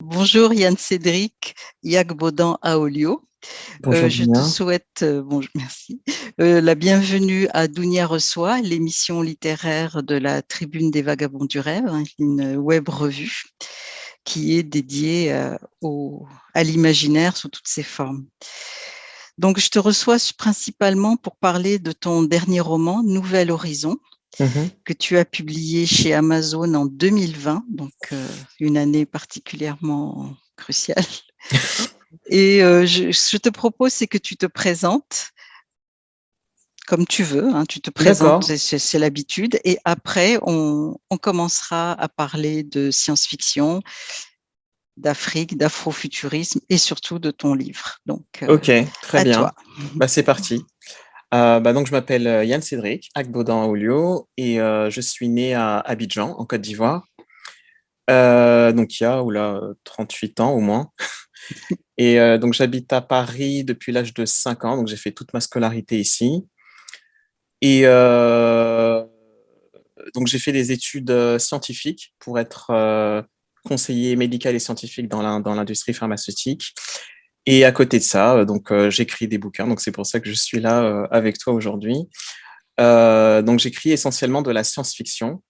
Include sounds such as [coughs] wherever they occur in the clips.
Bonjour Yann Cédric, Yagbodan Aolio. Euh, je te souhaite euh, bon, merci, euh, la bienvenue à Dounia Reçoit, l'émission littéraire de la Tribune des Vagabonds du Rêve, hein, une web revue qui est dédiée au, à l'imaginaire sous toutes ses formes. Donc, je te reçois principalement pour parler de ton dernier roman, Nouvel Horizon, Mmh que tu as publié chez Amazon en 2020, donc euh, une année particulièrement cruciale. [laughs] Et euh, je, te propose, c'est que tu te présentes comme tu veux, hein, tu te présentes, c'est l'habitude, et après, on, commencera à parler de science-fiction, d'Afrique, d'afrofuturisme et surtout de ton livre. Donc, euh, ok, très bien. Bah, c'est parti. [laughs] Euh, bah, donc, je m'appelle euh, Yann Cédric, Akbodan Aulio, et euh, je suis né à Abidjan, en Côte d'Ivoire. donc, il y a oula, 38 ans au moins. [laughs] et donc, j'habite à Paris depuis l'âge de 5 ans, donc j'ai fait toute ma scolarité ici. Et donc, j'ai fait des études scientifiques pour être conseiller médical et scientifique dans l'industrie pharmaceutique. Et à côté de ça, euh, donc euh, j'écris des bouquins, donc c'est pour ça que je suis là euh, avec toi aujourd'hui. donc j'écris essentiellement de la science-fiction.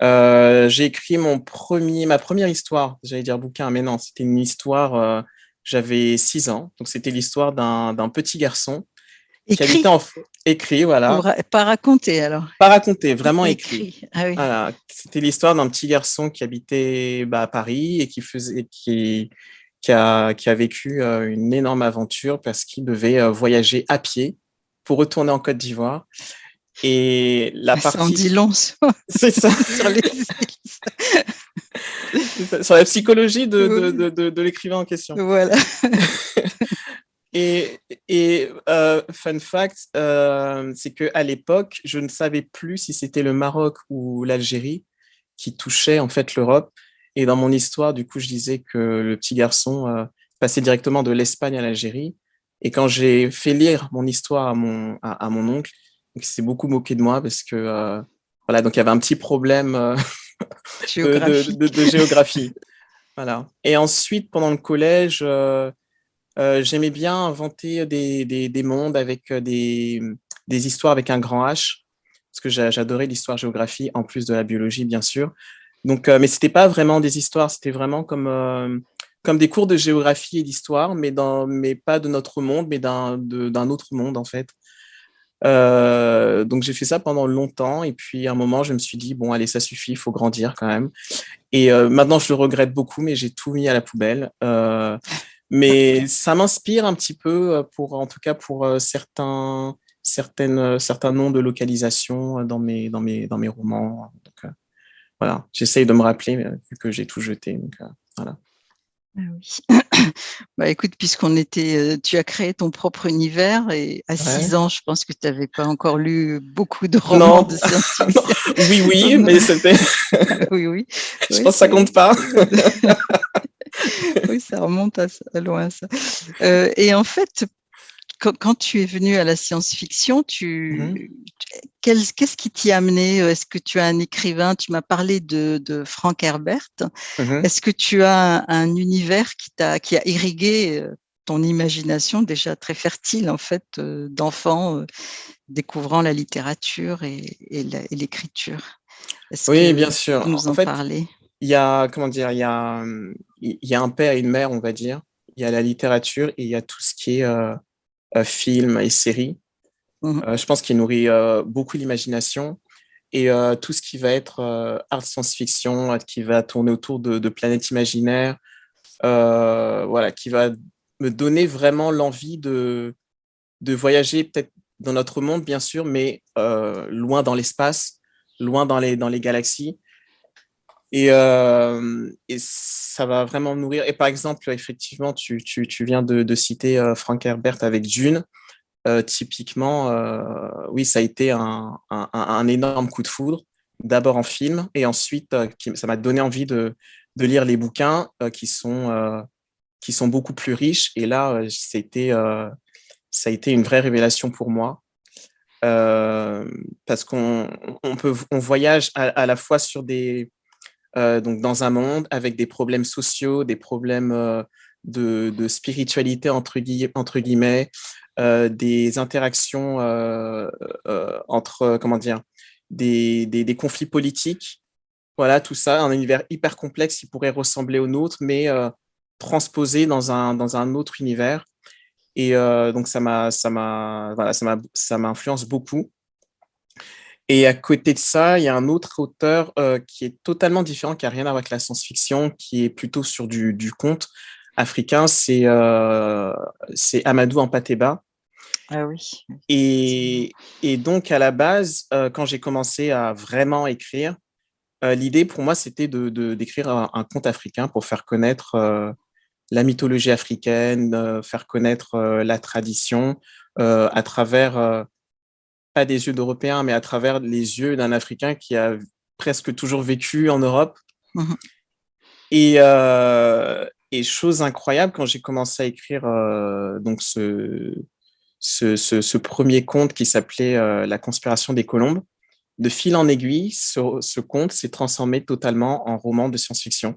j'ai écrit mon premier, ma première histoire, j'allais dire bouquin, mais non, c'était une histoire, j'avais six ans, donc c'était l'histoire d'un petit garçon écrit. qui habitait en... Écrit, voilà. Pas raconté alors Pas raconté, vraiment écrit. Ah voilà. C'était l'histoire d'un petit garçon qui habitait bah, à Paris et qui faisait, qui, qui a, qui a vécu euh, une énorme aventure parce qu'il devait euh, voyager à pied pour retourner en Côte d'Ivoire. Et la partie... en dit long C'est ça. [laughs] sur, les... [laughs] sur la psychologie de, de, de, de l'écrivain en question. Voilà. [laughs] Et, et euh, fun fact, euh, c'est qu'à l'époque, je ne savais plus si c'était le Maroc ou l'Algérie qui touchait en fait l'Europe. Et dans mon histoire, du coup, je disais que le petit garçon euh, passait directement de l'Espagne à l'Algérie. Et quand j'ai fait lire mon histoire à mon, à, mon oncle, il s'est beaucoup moqué de moi parce que euh, voilà, donc il y avait un petit problème euh, [laughs] de, géographie. voilà. Et ensuite, pendant le collège, j'aimais bien inventer des, des, des, mondes avec des, des histoires avec un grand H, parce que j'adorais l'histoire-géographie, en plus de la biologie, bien sûr. Donc, euh, mais c'était pas vraiment des histoires, c'était vraiment comme, euh, comme des cours de géographie et d'histoire, mais, mais pas de notre monde, mais d'un autre monde en fait. Euh, donc j'ai fait ça pendant longtemps et puis à un moment je me suis dit bon allez ça suffit, il faut grandir quand même. Et maintenant je le regrette beaucoup mais j'ai tout mis à la poubelle. mais ça m'inspire un petit peu pour en tout cas pour certains certaines certains noms de localisation dans mes dans mes dans mes romans. Voilà, j'essaye de me rappeler vu que j'ai tout jeté. Donc, euh, voilà. Ah oui. [coughs] bah écoute, puisqu'on était, euh, tu as créé ton propre univers et à 6 ans, je pense que tu n'avais pas encore lu beaucoup de romans de [laughs] science-fiction. oui, oui, mais c'était. [laughs] oui, oui. [laughs] Je pense que ça compte pas. oui, ça remonte à, loin ça. Euh, et en fait, quand, tu es venu à la science-fiction, tu, mmh qu'est-ce qui t'y a amené? Est-ce que tu as un écrivain? Tu m'as parlé de, Frank Herbert. Mmh Est-ce que tu as un, univers qui, a, qui a irrigué euh, ton imagination déjà très fertile en fait euh, d'enfant euh, découvrant la littérature et, l'écriture? Oui, bien sûr. Nous en, parler? Il y a comment dire Il y a il y a un père et une mère, on va dire. Il y a la littérature et il y a tout ce qui est euh, films et séries. Mmh. Euh, je pense qu'il nourrit euh, beaucoup l'imagination et tout ce qui va être art science-fiction, qui va tourner autour de, planètes imaginaires, voilà, qui va me donner vraiment l'envie de, de voyager peut-être dans notre monde, bien sûr, mais loin dans l'espace, loin dans les, dans les galaxies. Et, et, ça va vraiment nourrir. Et par exemple, effectivement, tu, tu, tu viens de, citer Frank Herbert avec Dune. typiquement, oui, ça a été un, un, énorme coup de foudre, d'abord en film, et ensuite, ça m'a donné envie de, de, lire les bouquins qui, sont, qui sont beaucoup plus riches. Et là, été, ça a été une vraie révélation pour moi. parce qu'on on on voyage à, à, la fois sur des, donc dans un monde avec des problèmes sociaux, des problèmes de, spiritualité, entre, guillemets, des interactions entre, comment dire, des, conflits politiques. Voilà, tout ça, un univers hyper complexe qui pourrait ressembler au nôtre, mais transposé dans un, dans un autre univers. Et donc, ça m'a, voilà, beaucoup. Et à côté de ça, il y a un autre auteur euh, qui est totalement différent, qui n'a rien à voir avec la science-fiction, qui est plutôt sur du, du conte africain, c'est euh, Amadou Ampateba. Ah oui. Et, et, donc, à la base, euh, quand j'ai commencé à vraiment écrire, l'idée pour moi, c'était d'écrire de, d'écrire un, un, conte africain pour faire connaître la mythologie africaine, faire connaître la tradition à travers pas des yeux d'Européens, mais à travers les yeux d'un Africain qui a presque toujours vécu en Europe. Mhm. Et, euh, et, chose incroyable, quand j'ai commencé à écrire euh, donc ce, ce, ce, premier conte qui s'appelait euh, La conspiration des colombes, de fil en aiguille, ce, ce conte s'est transformé totalement en roman de science-fiction.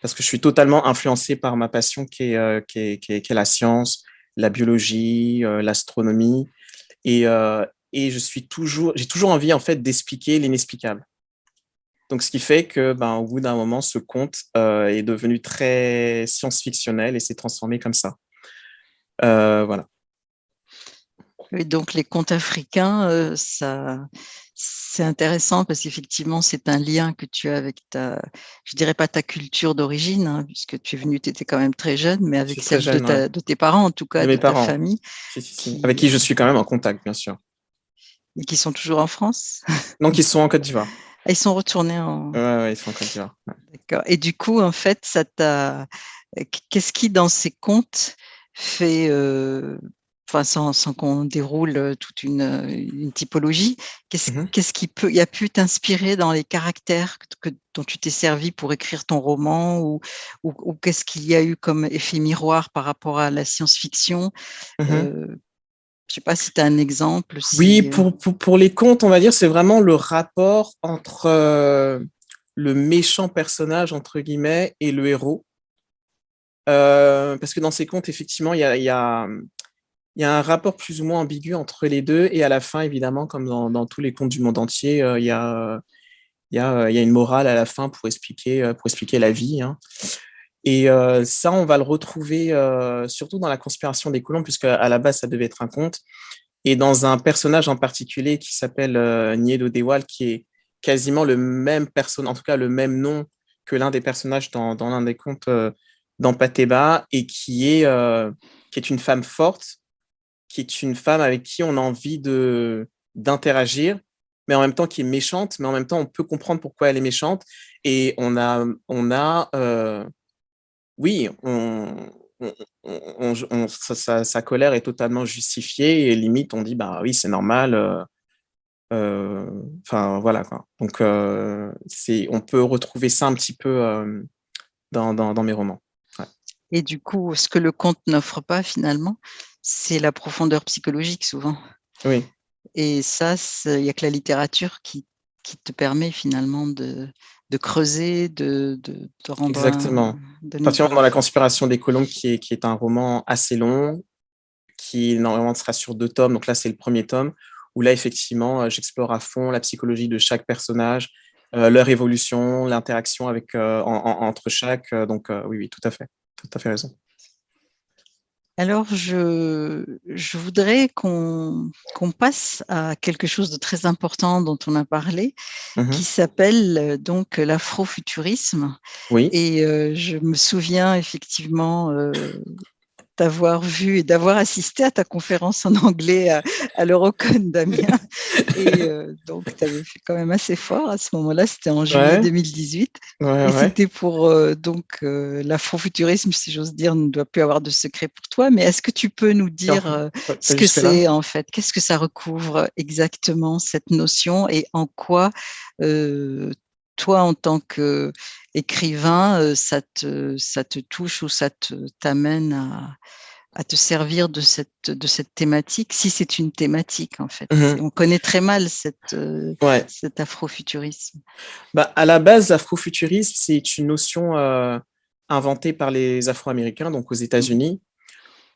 Parce que je suis totalement influencé par ma passion qui est, qui est, qui est, la science, la biologie, l'astronomie. Et, et je suis toujours, j'ai toujours envie en fait d'expliquer l'inexplicable. Donc, ce qui fait que, ben, au bout d'un moment, ce conte euh, est devenu très science-fictionnel et s'est transformé comme ça. Euh, voilà. Et donc, les contes africains, euh, ça, c'est intéressant parce qu'effectivement, c'est un lien que tu as avec ta, je dirais pas ta culture d'origine, hein, puisque tu es venu, tu étais quand même très jeune, mais avec celle de, tes parents, en tout cas, de, ta famille. Avec qui je suis quand même en contact, bien sûr. Et qui sont toujours en France [laughs] Non, qui sont en Côte d'Ivoire. Ah, ils sont retournés en. Oui, ouais, ils sont en Côte d'Ivoire. D'accord. Et du coup, en fait, ça t'a. Qu'est-ce qui, dans ces contes, fait. Euh... Enfin, sans, sans qu'on déroule euh, toute une, une typologie, qu'est-ce mmh qu'est-ce qui peut, y a pu t'inspirer dans les caractères que, dont tu t'es servi pour écrire ton roman, ou, ou, ou qu'est-ce qu'il y a eu comme effet miroir par rapport à la science-fiction mmh euh, je ne sais pas si tu as un exemple. Oui, euh pour, pour, pour, les contes, on va dire, c'est vraiment le rapport entre euh, le méchant personnage, entre guillemets, et le héros. Euh, parce que dans ces contes, effectivement, il y a, y, a, y a, un rapport plus ou moins ambigu entre les deux. Et à la fin, évidemment, comme dans, dans tous les contes du monde entier, il y, a, y, a, y, a, une morale à la fin pour expliquer, pour expliquer la vie. Hein. Et euh, ça, on va le retrouver euh, surtout dans la conspiration des colombes, puisque à la base, ça devait être un conte. Et dans un personnage en particulier qui s'appelle euh, Niedo Dewal, qui est quasiment le même personnage, en tout cas le même nom que l'un des personnages dans, dans l'un des contes euh, d'Ampateba, et qui est, qui est une femme forte, qui est une femme avec qui on a envie d'interagir, mais en même temps qui est méchante, mais en même temps on peut comprendre pourquoi elle est méchante. Et on a, on a oui, on, sa, colère est totalement justifiée et limite on dit bah oui c'est normal. Euh, euh, enfin voilà quoi. Donc euh, c'est, on peut retrouver ça un petit peu dans, dans, mes romans. Et du coup, ce que le conte n'offre pas finalement, c'est la profondeur psychologique souvent. Oui. Et ça, il n'y a que la littérature qui, qui te permet finalement de, de creuser, de, de, rendre. Exactement. Un, dans La conspiration des colombes, qui est, qui est un roman assez long, qui normalement sera sur deux tomes. Donc là, c'est le premier tome, où là, effectivement, euh, j'explore à fond la psychologie de chaque personnage, euh, leur évolution, l'interaction avec euh, entre chaque. donc oui, oui, tout à fait. Tout à fait raison. Alors, je, je voudrais qu'on passe à quelque chose de très important dont on a parlé, mmh qui s'appelle euh, donc l'afrofuturisme. Oui. Et euh, je me souviens effectivement euh, d'avoir vu et d'avoir assisté à ta conférence en anglais à, à l'Eurocon [laughs] d'Amiens. Et euh, donc, tu avais fait quand même assez fort à ce moment-là, c'était en juillet 2018. Ouais, et c'était pour euh, donc euh, l'afrofuturisme, si j'ose dire, ne doit plus avoir de secret pour toi. Mais est-ce que tu peux nous dire euh, ce que c'est en fait? Qu'est-ce que ça recouvre exactement cette notion? Et en quoi toi, en tant qu'écrivain, ça te, ça te touche ou ça t'amène à, à te servir de cette, de cette thématique, si c'est une thématique en fait? Mmh On connaît très mal cette, euh, cet afrofuturisme. Bah, à la base, l'afrofuturisme, c'est une notion euh, inventée par les Afro-Américains, donc aux États-Unis,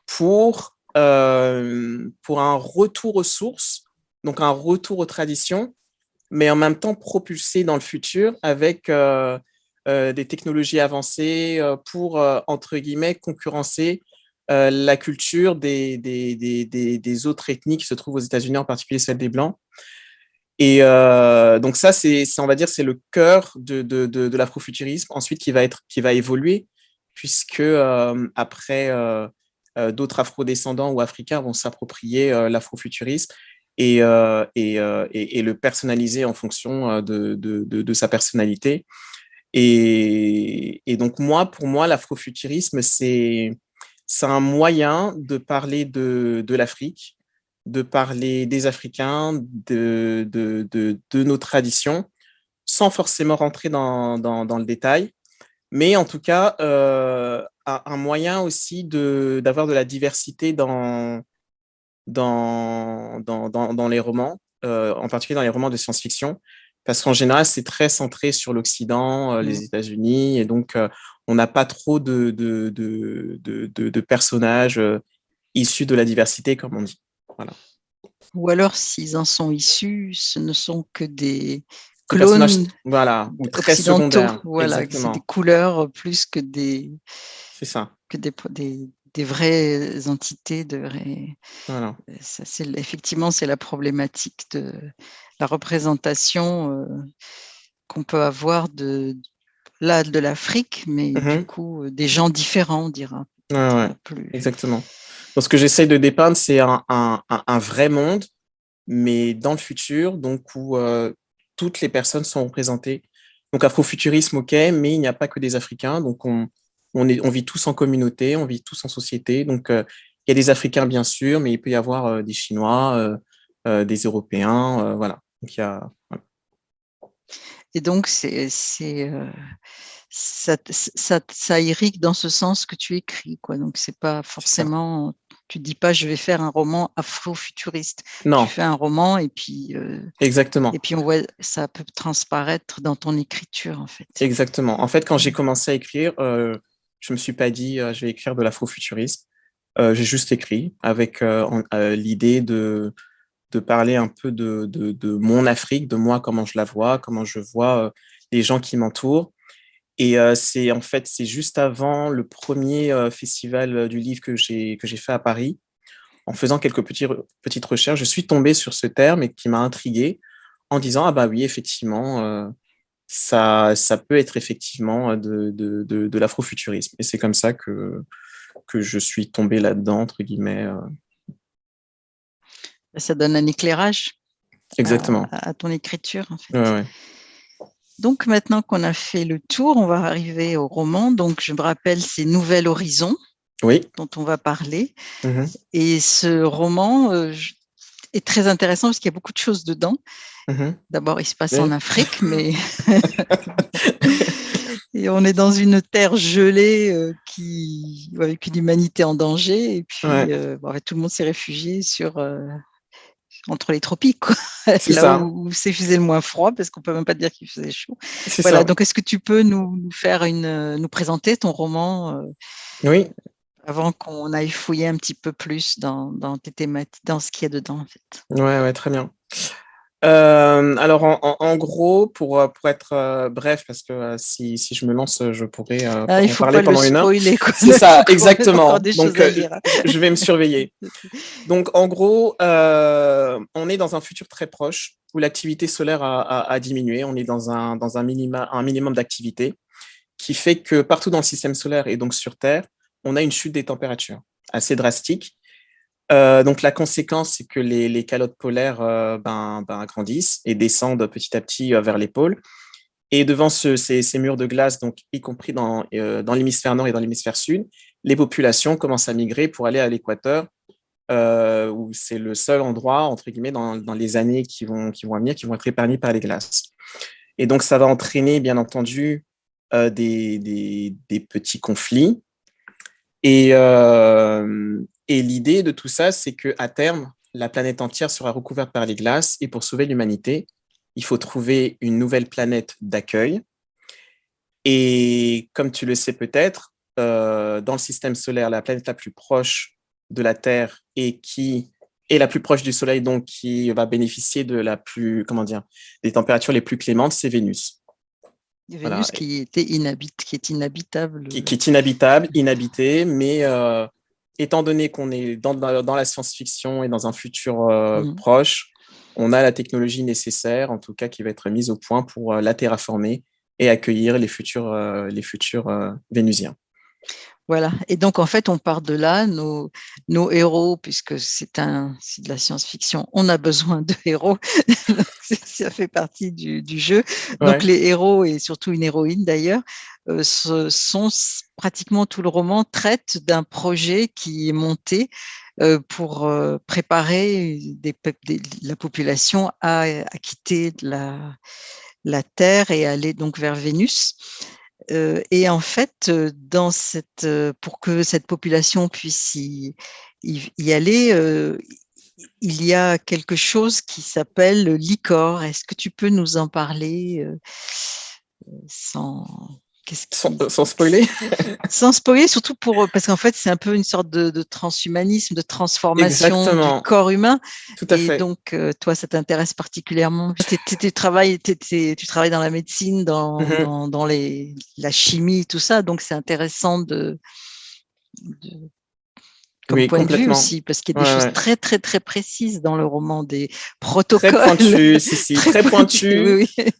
pour, euh, pour un retour aux sources, donc un retour aux traditions, mais en même temps propulsé dans le futur avec des technologies avancées pour, entre guillemets, concurrencer euh, la culture des, des, autres ethnies qui se trouvent aux États-Unis, en particulier celle des Blancs. Et euh, donc ça, c'est, on va dire, c'est le cœur de, de, l'afrofuturisme, ensuite qui va, être, qui va évoluer, puisque euh, après, d'autres afrodescendants ou africains vont s'approprier l'afrofuturisme et, et, et, le personnaliser en fonction de, de sa personnalité. Et, donc moi, pour moi, l'afrofuturisme, c'est un moyen de parler de, l'Afrique, de parler des Africains, de, de, nos traditions, sans forcément rentrer dans, le détail, mais en tout cas, euh, un moyen aussi d'avoir de, la diversité dans, dans, dans, les romans, euh, en particulier dans les romans de science-fiction, parce qu'en général, c'est très centré sur l'Occident, euh, les mmh. États-Unis, et donc on n'a pas trop de, de, de, personnages euh, issus de la diversité, comme on dit. Voilà. Ou alors, s'ils en sont issus, ce ne sont que des clones voilà, ou très secondaires. Voilà, c'est des couleurs plus que des, ça. Que des, des, vraies entités. De voilà. ça, effectivement, c'est la problématique de la représentation euh, qu'on peut avoir de, là de l'Afrique, mais du mmh coup euh, des gens différents, on dira. Exactement. ce que j'essaie de dépeindre, c'est un, vrai monde, mais dans le futur, donc où euh, toutes les personnes sont représentées. Donc afrofuturisme, ok, mais il n'y a pas que des Africains, donc on, on, est, on vit tous en communauté, on vit tous en société. Donc euh, il y a des Africains bien sûr, mais il peut y avoir des Chinois, des Européens, voilà. Donc il y a, et donc, c'est, euh, ça, ça, irrigue dans ce sens que tu écris. Quoi. Donc, c'est pas forcément, tu dis pas, je vais faire un roman afro-futuriste. Non. Tu fais un roman et puis. Euh, Exactement. Et puis, on voit, ça peut transparaître dans ton écriture, en fait. Exactement. En fait, quand j'ai commencé à écrire, euh, je me suis pas dit, je vais écrire de l'afro-futurisme. j'ai juste écrit avec l'idée de de parler un peu de, de, mon Afrique, de moi, comment je la vois, comment je vois euh, les gens qui m'entourent. Et euh, c'est en fait, c'est juste avant le premier euh, festival du livre que j'ai fait à Paris. En faisant quelques petits, petites recherches, je suis tombé sur ce terme et qui m'a intrigué en disant, ah bah oui, effectivement, ça, ça peut être effectivement de, de, de, l'afrofuturisme. Et c'est comme ça que, que je suis tombé là-dedans, entre guillemets, ça donne un éclairage Exactement. À, ton écriture. En fait. Donc maintenant qu'on a fait le tour, on va arriver au roman. Donc je me rappelle, c'est Nouvel Horizon oui. dont on va parler. Mmh Et ce roman euh, est très intéressant parce qu'il y a beaucoup de choses dedans. Mmh D'abord, il se passe en Afrique, mais [laughs] et on est dans une terre gelée euh, qui, avec une humanité en danger. Et puis, euh, tout le monde s'est réfugié sur entre les tropiques, quoi. [laughs] là où, c'est faisait le moins froid, parce qu'on peut même pas dire qu'il faisait chaud. Voilà. Donc, est-ce que tu peux nous, faire une, nous présenter ton roman euh, Oui. Avant qu'on aille fouiller un petit peu plus dans, dans tes thématiques, dans ce qu'il y a dedans, en fait? Ouais, ouais, très bien. Euh, alors, en, gros, pour, euh, pour être euh, bref, parce que si, si, je me lance, je pourrais ah, en parler pendant une heure. C'est ça, [laughs] exactement. Donc, je vais me surveiller. [laughs] Donc, en gros, on est dans un futur très proche où l'activité solaire a, a, diminué. On est dans un, dans un, minima, un minimum d'activité qui fait que partout dans le système solaire et donc sur Terre, on a une chute des températures assez drastique euh, donc la conséquence, c'est que les, calottes polaires euh, ben, ben, grandissent et descendent petit à petit euh, vers les pôles. Et devant ces, murs de glace, donc y compris dans, dans l'hémisphère nord et dans l'hémisphère sud, les populations commencent à migrer pour aller à l'équateur, où c'est le seul endroit, entre guillemets, dans, les années qui vont, qui vont venir, qui vont être épargnées par les glaces. Et donc ça va entraîner, bien entendu, des, des petits conflits, Et, et l'idée de tout ça, c'est qu'à terme, la planète entière sera recouverte par les glaces et pour sauver l'humanité, il faut trouver une nouvelle planète d'accueil. Et comme tu le sais peut-être, dans le système solaire, la planète la plus proche de la Terre et qui est la plus proche du Soleil, donc qui va bénéficier de la plus, comment des températures les plus clémentes, c'est Vénus. Vénus qui, était qui est inhabitable. Qui, est inhabitable, inhabité, mais euh, étant donné qu'on est dans, dans, la science-fiction et dans un futur euh, mm. proche, on a la technologie nécessaire, en tout cas, qui va être mise au point pour euh, la terraformer et accueillir les futurs, les futurs Vénusiens. Voilà. Et donc, en fait, on part de là, nos, nos héros, puisque c'est un, de la science-fiction, on a besoin de héros. [laughs] [laughs] ça fait partie du, du jeu. Donc, les héros, et surtout une héroïne d'ailleurs, euh, sont pratiquement tout le roman traite d'un projet qui est monté euh, pour euh, préparer des, la population à, à quitter la, la Terre et aller donc vers Vénus et en fait, dans cette, pour que cette population puisse y, y, aller, il y a quelque chose qui s'appelle l'ICOR. Est-ce que tu peux nous en parler sans, sans, spoiler? [laughs] Sans spoiler, surtout pour parce qu'en fait, c'est un peu une sorte de, transhumanisme, de transformation du corps humain. Tout à et donc, euh, toi, ça t'intéresse particulièrement? Tu travailles, tu travailles dans la médecine, dans, mm-hmm. dans, les, la chimie, tout ça. Donc, c'est intéressant de, comme point de vue aussi, parce qu'il y a des choses très, très, très précises dans le roman, des protocoles. Très pointus, [laughs] si, si, très, pointus. oui.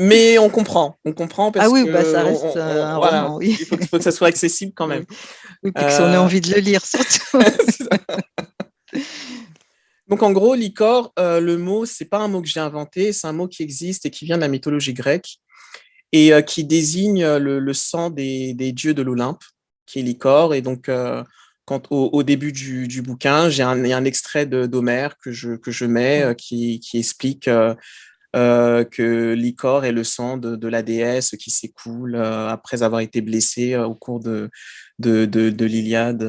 Mais on comprend, on comprend parce ah oui, que bah ça reste un roman, oui. il faut, que ça soit accessible quand même. [laughs] Oui, puis qu'on ait euh, envie de le lire surtout. [laughs] Donc en gros, l'icor, euh, le mot, c'est pas un mot que j'ai inventé, c'est un mot qui existe et qui vient de la mythologie grecque et euh, qui désigne le, sang des, dieux de l'Olympe, qui est l'icor. Et donc, quand, au, début du, bouquin, j'ai un, un, extrait d'Homère que je, que je mets qui, qui, explique euh, que l'icor est le sang de, la déesse qui s'écoule euh, après avoir été blessée euh, au cours de, de, de, l'Iliade.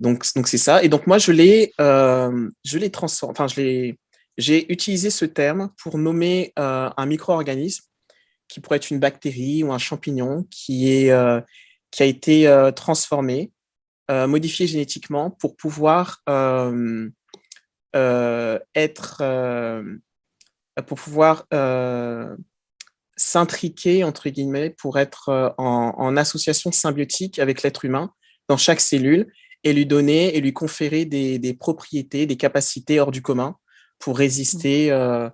donc, donc c'est ça. Et donc moi, je l'ai, je l'ai transformé. Enfin, je j'ai utilisé ce terme pour nommer un micro-organisme qui pourrait être une bactérie ou un champignon qui est qui a été transformé, modifié génétiquement pour pouvoir être pour pouvoir euh, s'intriquer, entre guillemets, pour être euh, en, association symbiotique avec l'être humain dans chaque cellule et lui donner et lui conférer des, propriétés, des capacités hors du commun pour résister euh,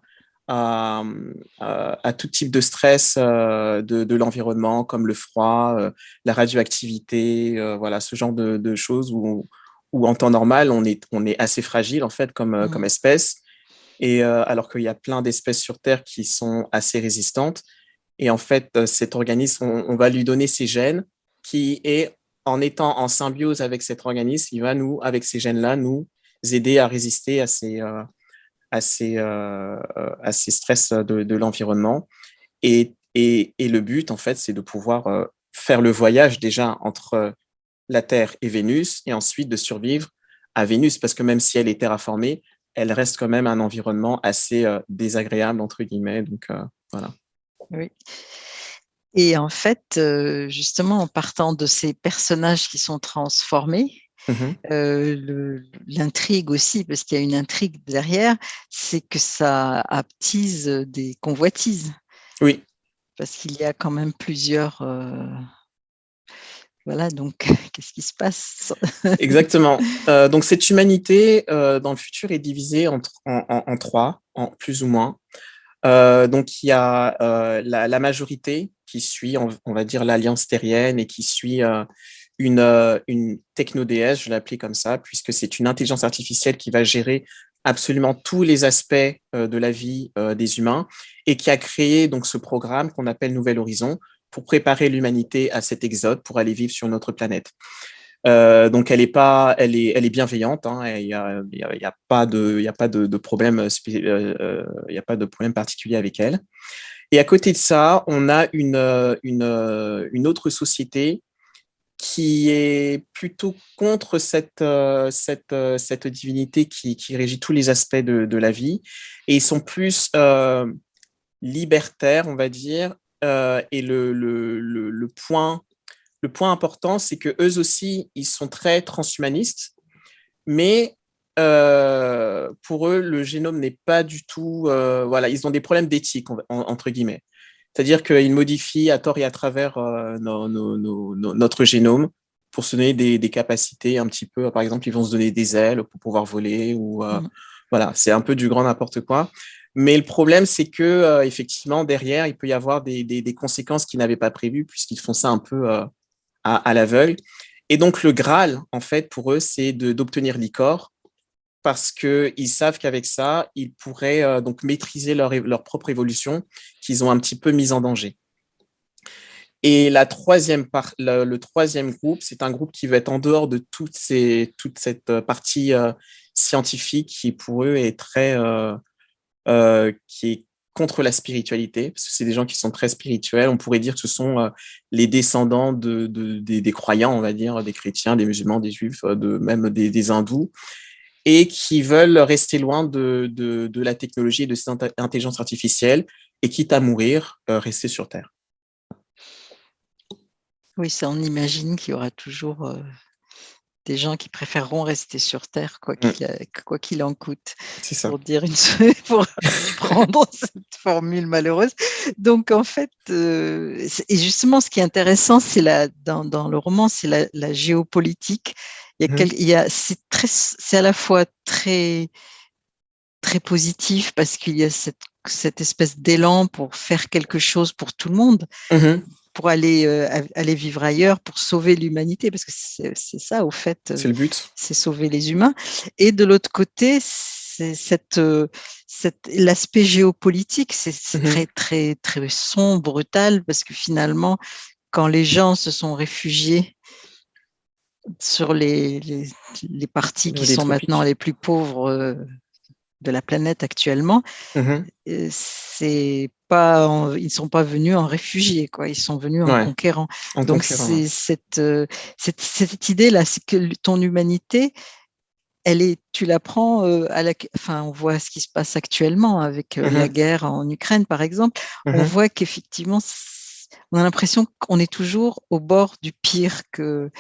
à, à, tout type de stress de, l'environnement, comme le froid, la radioactivité, voilà, ce genre de, choses où, où, en temps normal, on est, on est assez fragile en fait comme, comme mmh. espèce et euh, alors qu'il y a plein d'espèces sur Terre qui sont assez résistantes. Et en fait, euh, cet organisme, on, va lui donner ses gènes qui est, en étant en symbiose avec cet organisme, il va nous, avec ces gènes-là, nous aider à résister à ces, euh, à ces, à ces stress de, de l'environnement. Et, et, le but, en fait, c'est de pouvoir faire le voyage déjà entre la Terre et Vénus, et ensuite de survivre à Vénus, parce que même si elle est terraformée, elle reste quand même un environnement assez euh, désagréable, entre guillemets. Donc, euh, voilà. Oui. Et en fait, euh, justement, en partant de ces personnages qui sont transformés, mmh l'intrigue aussi, parce qu'il y a une intrigue derrière, c'est que ça aptise des convoitises. Oui. Parce qu'il y a quand même plusieurs voilà, donc [laughs] qu'est-ce qui se passe? [laughs] Exactement. Euh, donc cette humanité euh, dans le futur est divisée en, en, trois, en plus ou moins. Euh, donc il y a la, majorité qui suit, on, va dire, l'alliance terrienne et qui suit une, une techno-déesse, je l'appelle comme ça, puisque c'est une intelligence artificielle qui va gérer absolument tous les aspects de la vie des humains et qui a créé donc ce programme qu'on appelle Nouvel Horizon, pour préparer l'humanité à cet exode, pour aller vivre sur notre planète. Euh, donc elle est pas, elle est, elle est bienveillante. Hein, il n'y a, y a, pas de, il a pas de, problème, euh, euh, y a pas de problème particulier avec elle. Et à côté de ça, on a une, une, une autre société qui est plutôt contre cette, cette, cette divinité qui, qui, régit tous les aspects de, de, la vie. Et ils sont plus libertaires, on va dire. et le, le, le, point, le point important, c'est que eux aussi, ils sont très transhumanistes, mais euh, pour eux, le génome n'est pas du tout... Euh, voilà, ils ont des problèmes d'éthique, entre guillemets. C'est-à-dire qu'ils modifient à tort et à travers euh, notre génome pour se donner des, capacités un petit peu. Par exemple, ils vont se donner des ailes pour pouvoir voler. ou mmh. Voilà, c'est un peu du grand n'importe quoi. Mais le problème, c'est que effectivement derrière, il peut y avoir des, conséquences qu'ils n'avaient pas prévues puisqu'ils font ça un peu à, à l'aveugle. Et donc, le Graal, en fait, pour eux, c'est d'obtenir l'icor parce qu'ils savent qu'avec ça, ils pourraient euh, donc maîtriser leur, leur propre évolution qu'ils ont un petit peu mise en danger. Et la troisième le, troisième groupe, c'est un groupe qui va être en dehors de toutes ces, toute cette euh, partie euh, scientifique qui, pour eux, est très... qui est contre la spiritualité, parce que c'est des gens qui sont très spirituels. On pourrait dire que ce sont les descendants de, des, croyants, on va dire, des chrétiens, des musulmans, des juifs, même des hindous, et qui veulent rester loin de, de, la technologie et de cette intelligence artificielle et quitte à mourir, euh, rester sur Terre. Oui, ça, on imagine qu'il y aura toujours euh, des gens qui préféreront rester sur Terre, quoi mm. qu'il en coûte. Ça. Pour, dire une... [laughs] pour prendre [laughs] cette formule malheureuse. Donc, en fait, euh, et justement, ce qui est intéressant, c'est dans, dans le roman, c'est la, la, géopolitique il y a, c'est très, c'est à la fois très, très positif parce qu'il y a cette, cette espèce d'élan pour faire quelque chose pour tout le monde, mmh pour aller, euh, aller vivre ailleurs, pour sauver l'humanité, parce que c'est, ça au fait. C'est le but. C'est sauver les humains. Et de l'autre côté, c'est cette, euh, cette, l'aspect géopolitique, c'est, mmh très, très, très sombre, brutal, parce que finalement, quand les gens se sont réfugiés sur les, les, parties qui sont maintenant les plus pauvres euh, de la planète actuellement, mmh euh, c'est pas ils ne sont pas venus en réfugiés, quoi. ils sont venus en conquérant. Donc c'est cette, euh, cette, cette idée-là, c'est que ton humanité, elle est, tu la prends à la, enfin, on voit ce qui se passe actuellement avec mmh la guerre en Ukraine, par exemple. Mmh on voit qu'effectivement, on a l'impression qu'on est toujours au bord du pire que,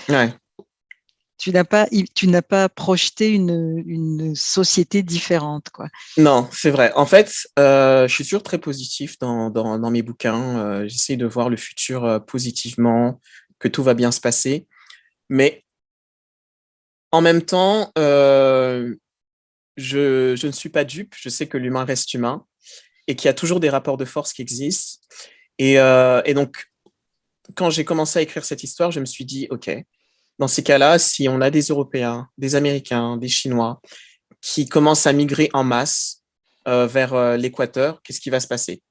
tu n'as pas, tu n'as pas projeté une, une, société différente, quoi. Non, c'est vrai. En fait, euh, je suis toujours très positif dans, dans, mes bouquins. Euh, J'essaie de voir le futur euh, positivement, que tout va bien se passer. Mais en même temps, euh, je, je, ne suis pas dupe. Je sais que l'humain reste humain et qu'il y a toujours des rapports de force qui existent. Et, et donc, quand j'ai commencé à écrire cette histoire, je me suis dit, OK, dans ces cas-là, si on a des Européens, des Américains, des Chinois qui commencent à migrer en masse euh, vers euh, l'équateur, qu'est-ce qui va se passer?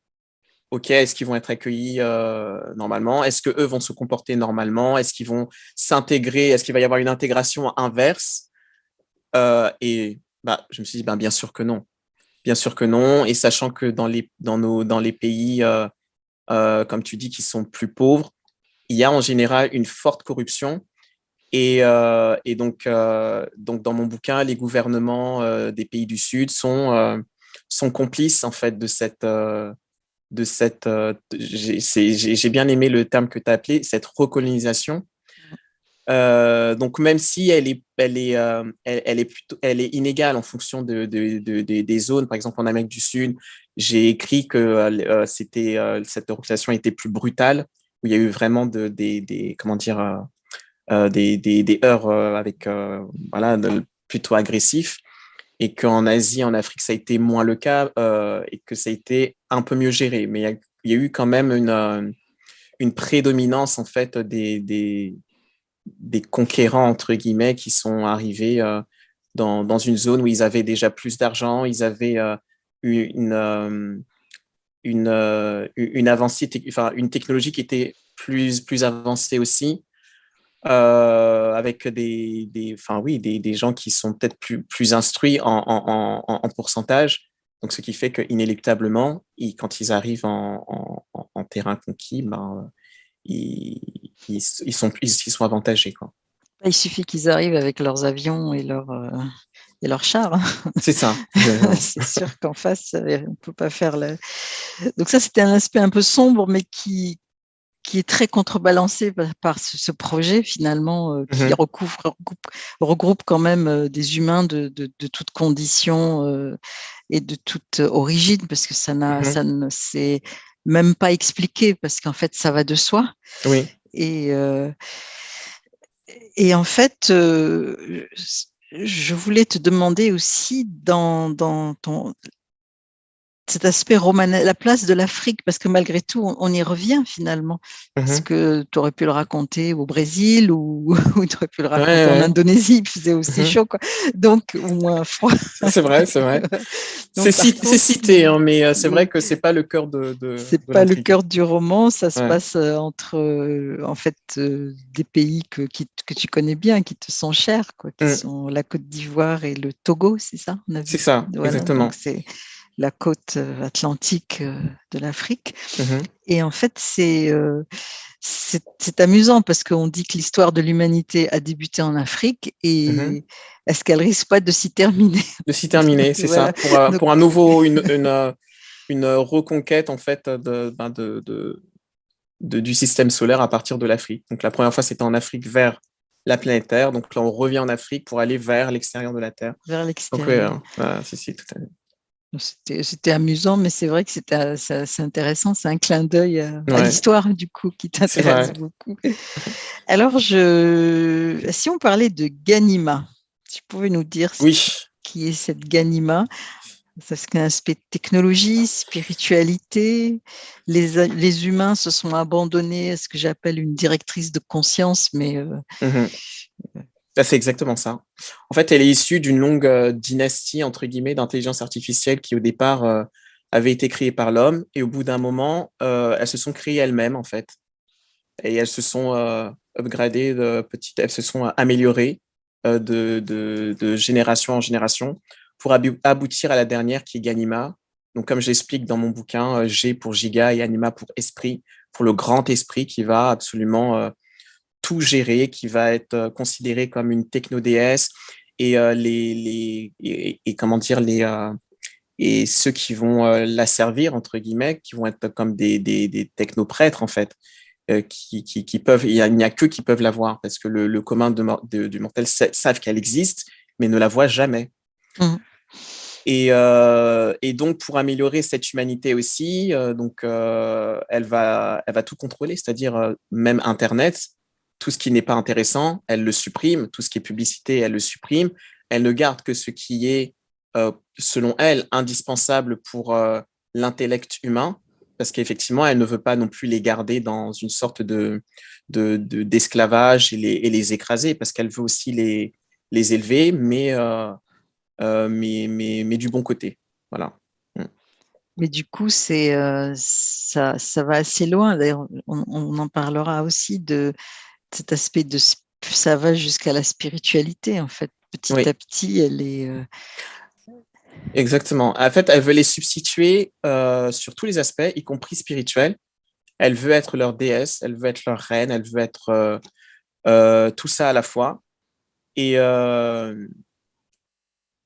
Ok, est-ce qu'ils vont être accueillis euh, normalement? Est-ce qu'eux vont se comporter normalement? Est-ce qu'ils vont s'intégrer? Est-ce qu'il va y avoir une intégration inverse? Et bah, je me suis dit, ben, bien sûr que non. Bien sûr que non. Et sachant que dans les, dans nos, dans les pays, comme tu dis, qui sont plus pauvres, il y a en général une forte corruption et, euh, et donc, euh, donc, dans mon bouquin, les gouvernements euh, des pays du Sud sont, sont complices en fait de cette, de cette j'ai bien aimé le terme que tu as appelé, cette recolonisation. donc, même si elle est, elle est, elle, elle, est plutôt, elle est inégale en fonction de, de, de, des zones, par exemple en Amérique du Sud, j'ai écrit que c'était cette recolonisation était plus brutale, où il y a eu vraiment de, des, des comment dire, euh, des, des, heurts euh, avec euh, voilà, plutôt agressifs et qu'en Asie, en Afrique, ça a été moins le cas et que ça a été un peu mieux géré. Mais il y, a eu quand même une, une prédominance en fait des, des, des, conquérants entre guillemets qui sont arrivés dans, dans, une zone où ils avaient déjà plus d'argent, ils avaient une, une, une avancée, enfin une technologie qui était plus, plus avancée aussi. Euh, avec des, des, enfin, oui, des, des gens qui sont peut-être plus, plus instruits en, en, en, pourcentage. Donc, ce qui fait qu'inéluctablement, quand ils arrivent en, terrain conquis, ben, ils, ils, sont, ils, sont avantagés. Quoi. Il suffit qu'ils arrivent avec leurs avions et leurs, et leurs chars. Hein. C'est ça. [laughs] c'est sûr qu'en face, on ne peut pas faire le... Donc ça, c'était un aspect un peu sombre, mais qui, qui est très contrebalancé par, ce, projet finalement euh, qui mmh recouvre, regroupe, quand même euh, des humains de, de, toutes conditions euh, et de toute origine parce que ça n'a, mmh ça ne s'est même pas expliqué parce qu'en fait ça va de soi. Oui. Et et en fait, je voulais te demander aussi dans, dans ton, cet aspect romanesque, la place de l'Afrique, parce que malgré tout, on, y revient finalement. Parce mmh que tu aurais pu le raconter au Brésil ou, [laughs] tu aurais pu le raconter en Indonésie, il faisait aussi mmh chaud, quoi. donc au moins froid. C'est vrai, c'est vrai. [laughs] c'est cité, hein, mais euh, c'est vrai que c'est pas le cœur de. de c'est pas le cœur du roman, ça se passe euh, entre euh, en fait des pays que, que tu connais bien, qui te sont chers, quoi, qui mmh. sont la Côte d'Ivoire et le Togo, c'est ça C'est ça, exactement la côte euh, atlantique euh, de l'Afrique. Mmh et en fait, euh, c'est amusant parce qu'on dit que l'histoire de l'humanité a débuté en Afrique et mmh est-ce qu'elle risque pas de s'y terminer? De s'y terminer, [laughs] c'est ça. Pour, pour, un nouveau, une, une, une, reconquête en fait ben, de, de, de, du système solaire à partir de l'Afrique. Donc la première fois, c'était en Afrique vers la planète Terre. Donc là, on revient en Afrique pour aller vers l'extérieur de la Terre. Vers l'extérieur. Donc, c'est si, tout à fait. C'était amusant, mais c'est vrai que c'est intéressant. C'est un clin d'œil à, l'histoire, du coup, qui t'intéresse beaucoup. Alors, je, si on parlait de Ganima, tu pouvais nous dire qui est cette Ganima? C'est un aspect de technologie, spiritualité. Les, les, humains se sont abandonnés à ce que j'appelle une directrice de conscience, mais euh, c'est exactement ça. En fait, elle est issue d'une longue euh, dynastie, entre guillemets, d'intelligence artificielle qui, au départ, euh, avait été créée par l'homme. Et au bout d'un moment, euh, elles se sont créées elles-mêmes, en fait. Et elles se sont upgradées, de petites, elles se sont améliorées de, de, génération en génération pour aboutir à la dernière qui est Ganima. Donc, comme je l'explique dans mon bouquin, G pour giga et Anima pour esprit, pour le grand esprit qui va absolument tout gérer, qui va être euh, considéré comme une techno-déesse et, euh, les, les et, comment dire, les, euh, et ceux qui vont la servir, entre guillemets, qui vont être comme des, des, des technoprêtres, en fait, qui, qui, qui, peuvent, il n'y a, que qui peuvent la voir, parce que le, commun de, du mortel savent qu'elle existe, mais ne la voient jamais. Mmh. Et, et, donc, pour améliorer cette humanité aussi, donc, elle, va, elle va tout contrôler, c'est-à-dire même Internet, tout ce qui n'est pas intéressant, elle le supprime, tout ce qui est publicité, elle le supprime, elle ne garde que ce qui est, euh, selon elle, indispensable pour euh, l'intellect humain, parce qu'effectivement, elle ne veut pas non plus les garder dans une sorte de d'esclavage et, les, et, les, écraser, parce qu'elle veut aussi les, les élever, mais, euh, mais, mais, mais, du bon côté. Voilà. Mm. Mais du coup, ça, ça va assez loin. D'ailleurs, on, en parlera aussi de cet aspect de ça va jusqu'à la spiritualité en fait. Petit à petit, elle est. Euh Exactement. En fait, elle veut les substituer euh, sur tous les aspects, y compris spirituels. Elle veut être leur déesse, elle veut être leur reine, elle veut être euh, tout ça à la fois. Et,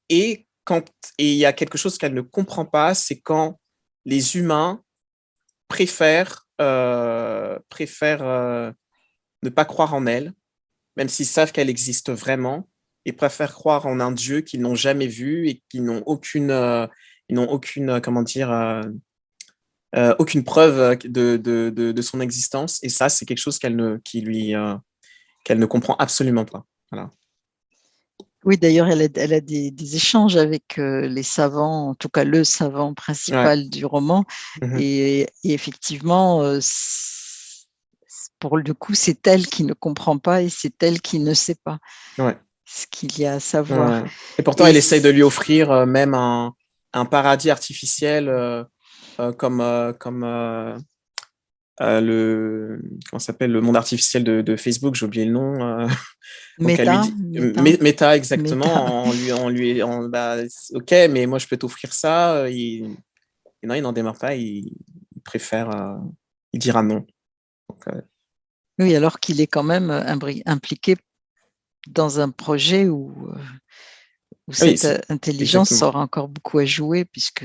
et quand et il y a quelque chose qu'elle ne comprend pas, c'est quand les humains préfèrent, préfèrent ne pas croire en elle, même s'ils savent qu'elle existe vraiment, et préfèrent croire en un Dieu qu'ils n'ont jamais vu et qui n'ont aucune, euh, n'ont aucune, euh, comment dire, euh, aucune preuve de, de, de, son existence. Et ça, c'est quelque chose qu'elle ne, qui lui, qu'elle ne comprend absolument pas. Voilà. Oui, d'ailleurs, elle a, elle a des, des, échanges avec les savants, en tout cas le savant principal du roman. Mmh et, et, effectivement, pour le coup, c'est elle qui ne comprend pas et c'est elle qui ne sait pas ce qu'il y a à savoir. Et pourtant, elle essaye de lui offrir euh, même un, un paradis artificiel euh, euh, comme, comme le comment s'appelle le monde artificiel de, de Facebook, j'ai oublié le nom. Meta, Meta. exactement. On lui, on lui, bah, ok, mais moi je peux t'offrir ça. Il, non, il n'en démarre pas. Il, préfère, il dira non. Donc, Oui, alors qu'il est quand même impliqué dans un projet où, cette intelligence aura encore beaucoup à jouer puisque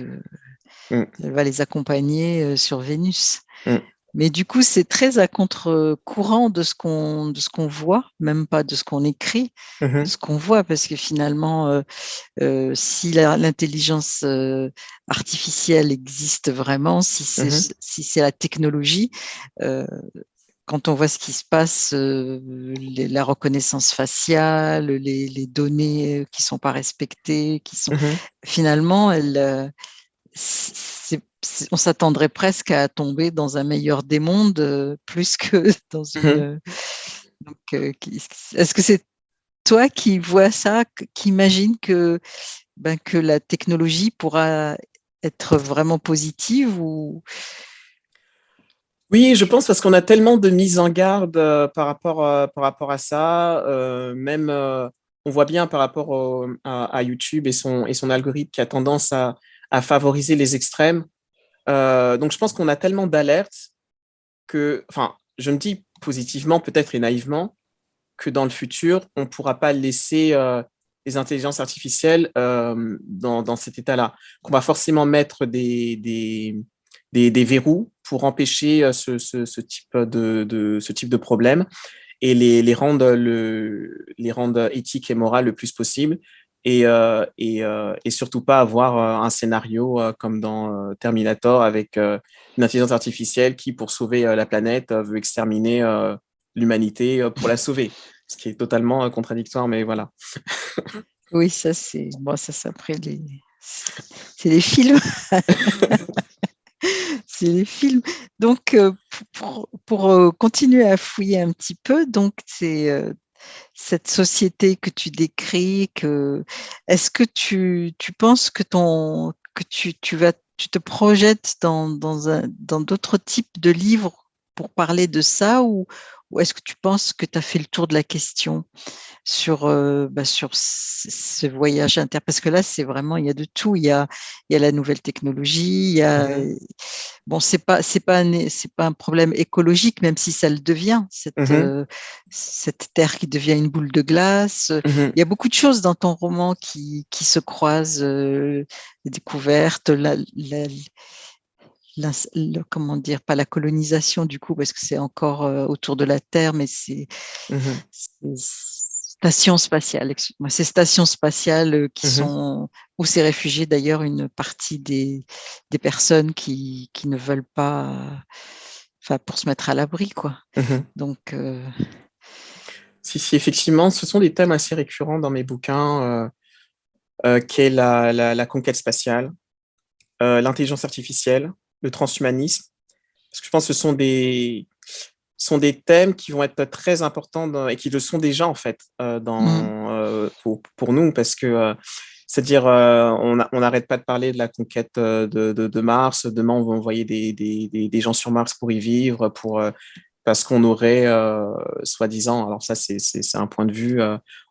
mmh. elle va les accompagner sur Vénus. Mmh. Mais du coup, c'est très à contre-courant de ce qu'on de ce qu'on voit, même pas de ce qu'on écrit, de mmh ce qu'on voit, parce que finalement, euh, euh, si l'intelligence euh, artificielle existe vraiment, si c'est si c'est la technologie, quand on voit ce qui se passe, la reconnaissance faciale, les, les, données qui sont pas respectées, qui sont mmh finalement, elle, on s'attendrait presque à tomber dans un meilleur des mondes euh, plus que [laughs] dans mmh une. Euh, est-ce que c'est toi qui vois ça, qui imagine que, ben, que la technologie pourra être vraiment positive ou oui, je pense parce qu'on a tellement de mises en garde euh, par, rapport, par rapport à ça. même, on voit bien par rapport à, YouTube et son, et son algorithme qui a tendance à, à favoriser les extrêmes. Euh, donc, je pense qu'on a tellement d'alertes que, enfin, je me dis positivement, peut-être et naïvement, que dans le futur, on ne pourra pas laisser euh, les intelligences artificielles euh, dans, cet état-là. Qu'on va forcément mettre des, des, des, verrous pour empêcher ce, ce, type de, ce type de problème et les, les, rendre le, les rendre éthiques et morales le plus possible et, euh, euh, et, surtout pas avoir euh, un scénario comme dans Terminator avec une intelligence artificielle qui, pour sauver la planète, veut exterminer l'humanité pour la sauver, ce qui est totalement contradictoire, mais voilà. Oui, ça c'est bon, ça c'est après les c'est les films. [laughs] [laughs] c'est les films. Donc, pour, pour, continuer à fouiller un petit peu, donc c'est cette société que tu décris, que est-ce que tu, tu, penses que ton que tu, tu vas tu te projettes dans, dans, un, dans d'autres types de livres pour parler de ça ou, ou est-ce que tu penses que tu as fait le tour de la question? Sur, euh, bah, sur ce voyage inter Parce que là, c'est vraiment, il y a de tout. Il y a, il y a la nouvelle technologie, il y a, bon, c'est pas, c'est pas, c'est pas un problème écologique, même si ça le devient, cette, mmh euh, cette terre qui devient une boule de glace. Mmh il y a beaucoup de choses dans ton roman qui, qui se croisent, euh, les découvertes, la, la comment dire, pas la colonisation du coup, parce que c'est encore euh, autour de la Terre, mais c'est mmh station spatiale, excuse-moi, c'est stations spatiales euh, qui mmh sont, où s'est réfugié d'ailleurs une partie des, des personnes qui, qui ne veulent pas, enfin, pour se mettre à l'abri, quoi. Mmh Donc, euh Si, si, effectivement, ce sont des thèmes assez récurrents dans mes bouquins, euh, qu'est la, la, la, conquête spatiale, l'intelligence artificielle, le transhumanisme, parce que je pense que ce sont des, sont des thèmes qui vont être très importants et qui le sont déjà en fait euh, dans, mmh. euh, pour, pour, nous, parce que euh, c'est-à-dire on n'arrête pas de parler de la conquête de, de, de, Mars, demain on va envoyer des, des, des, gens sur Mars pour y vivre, pour, parce qu'on aurait, soi-disant, alors ça c'est un point de vue,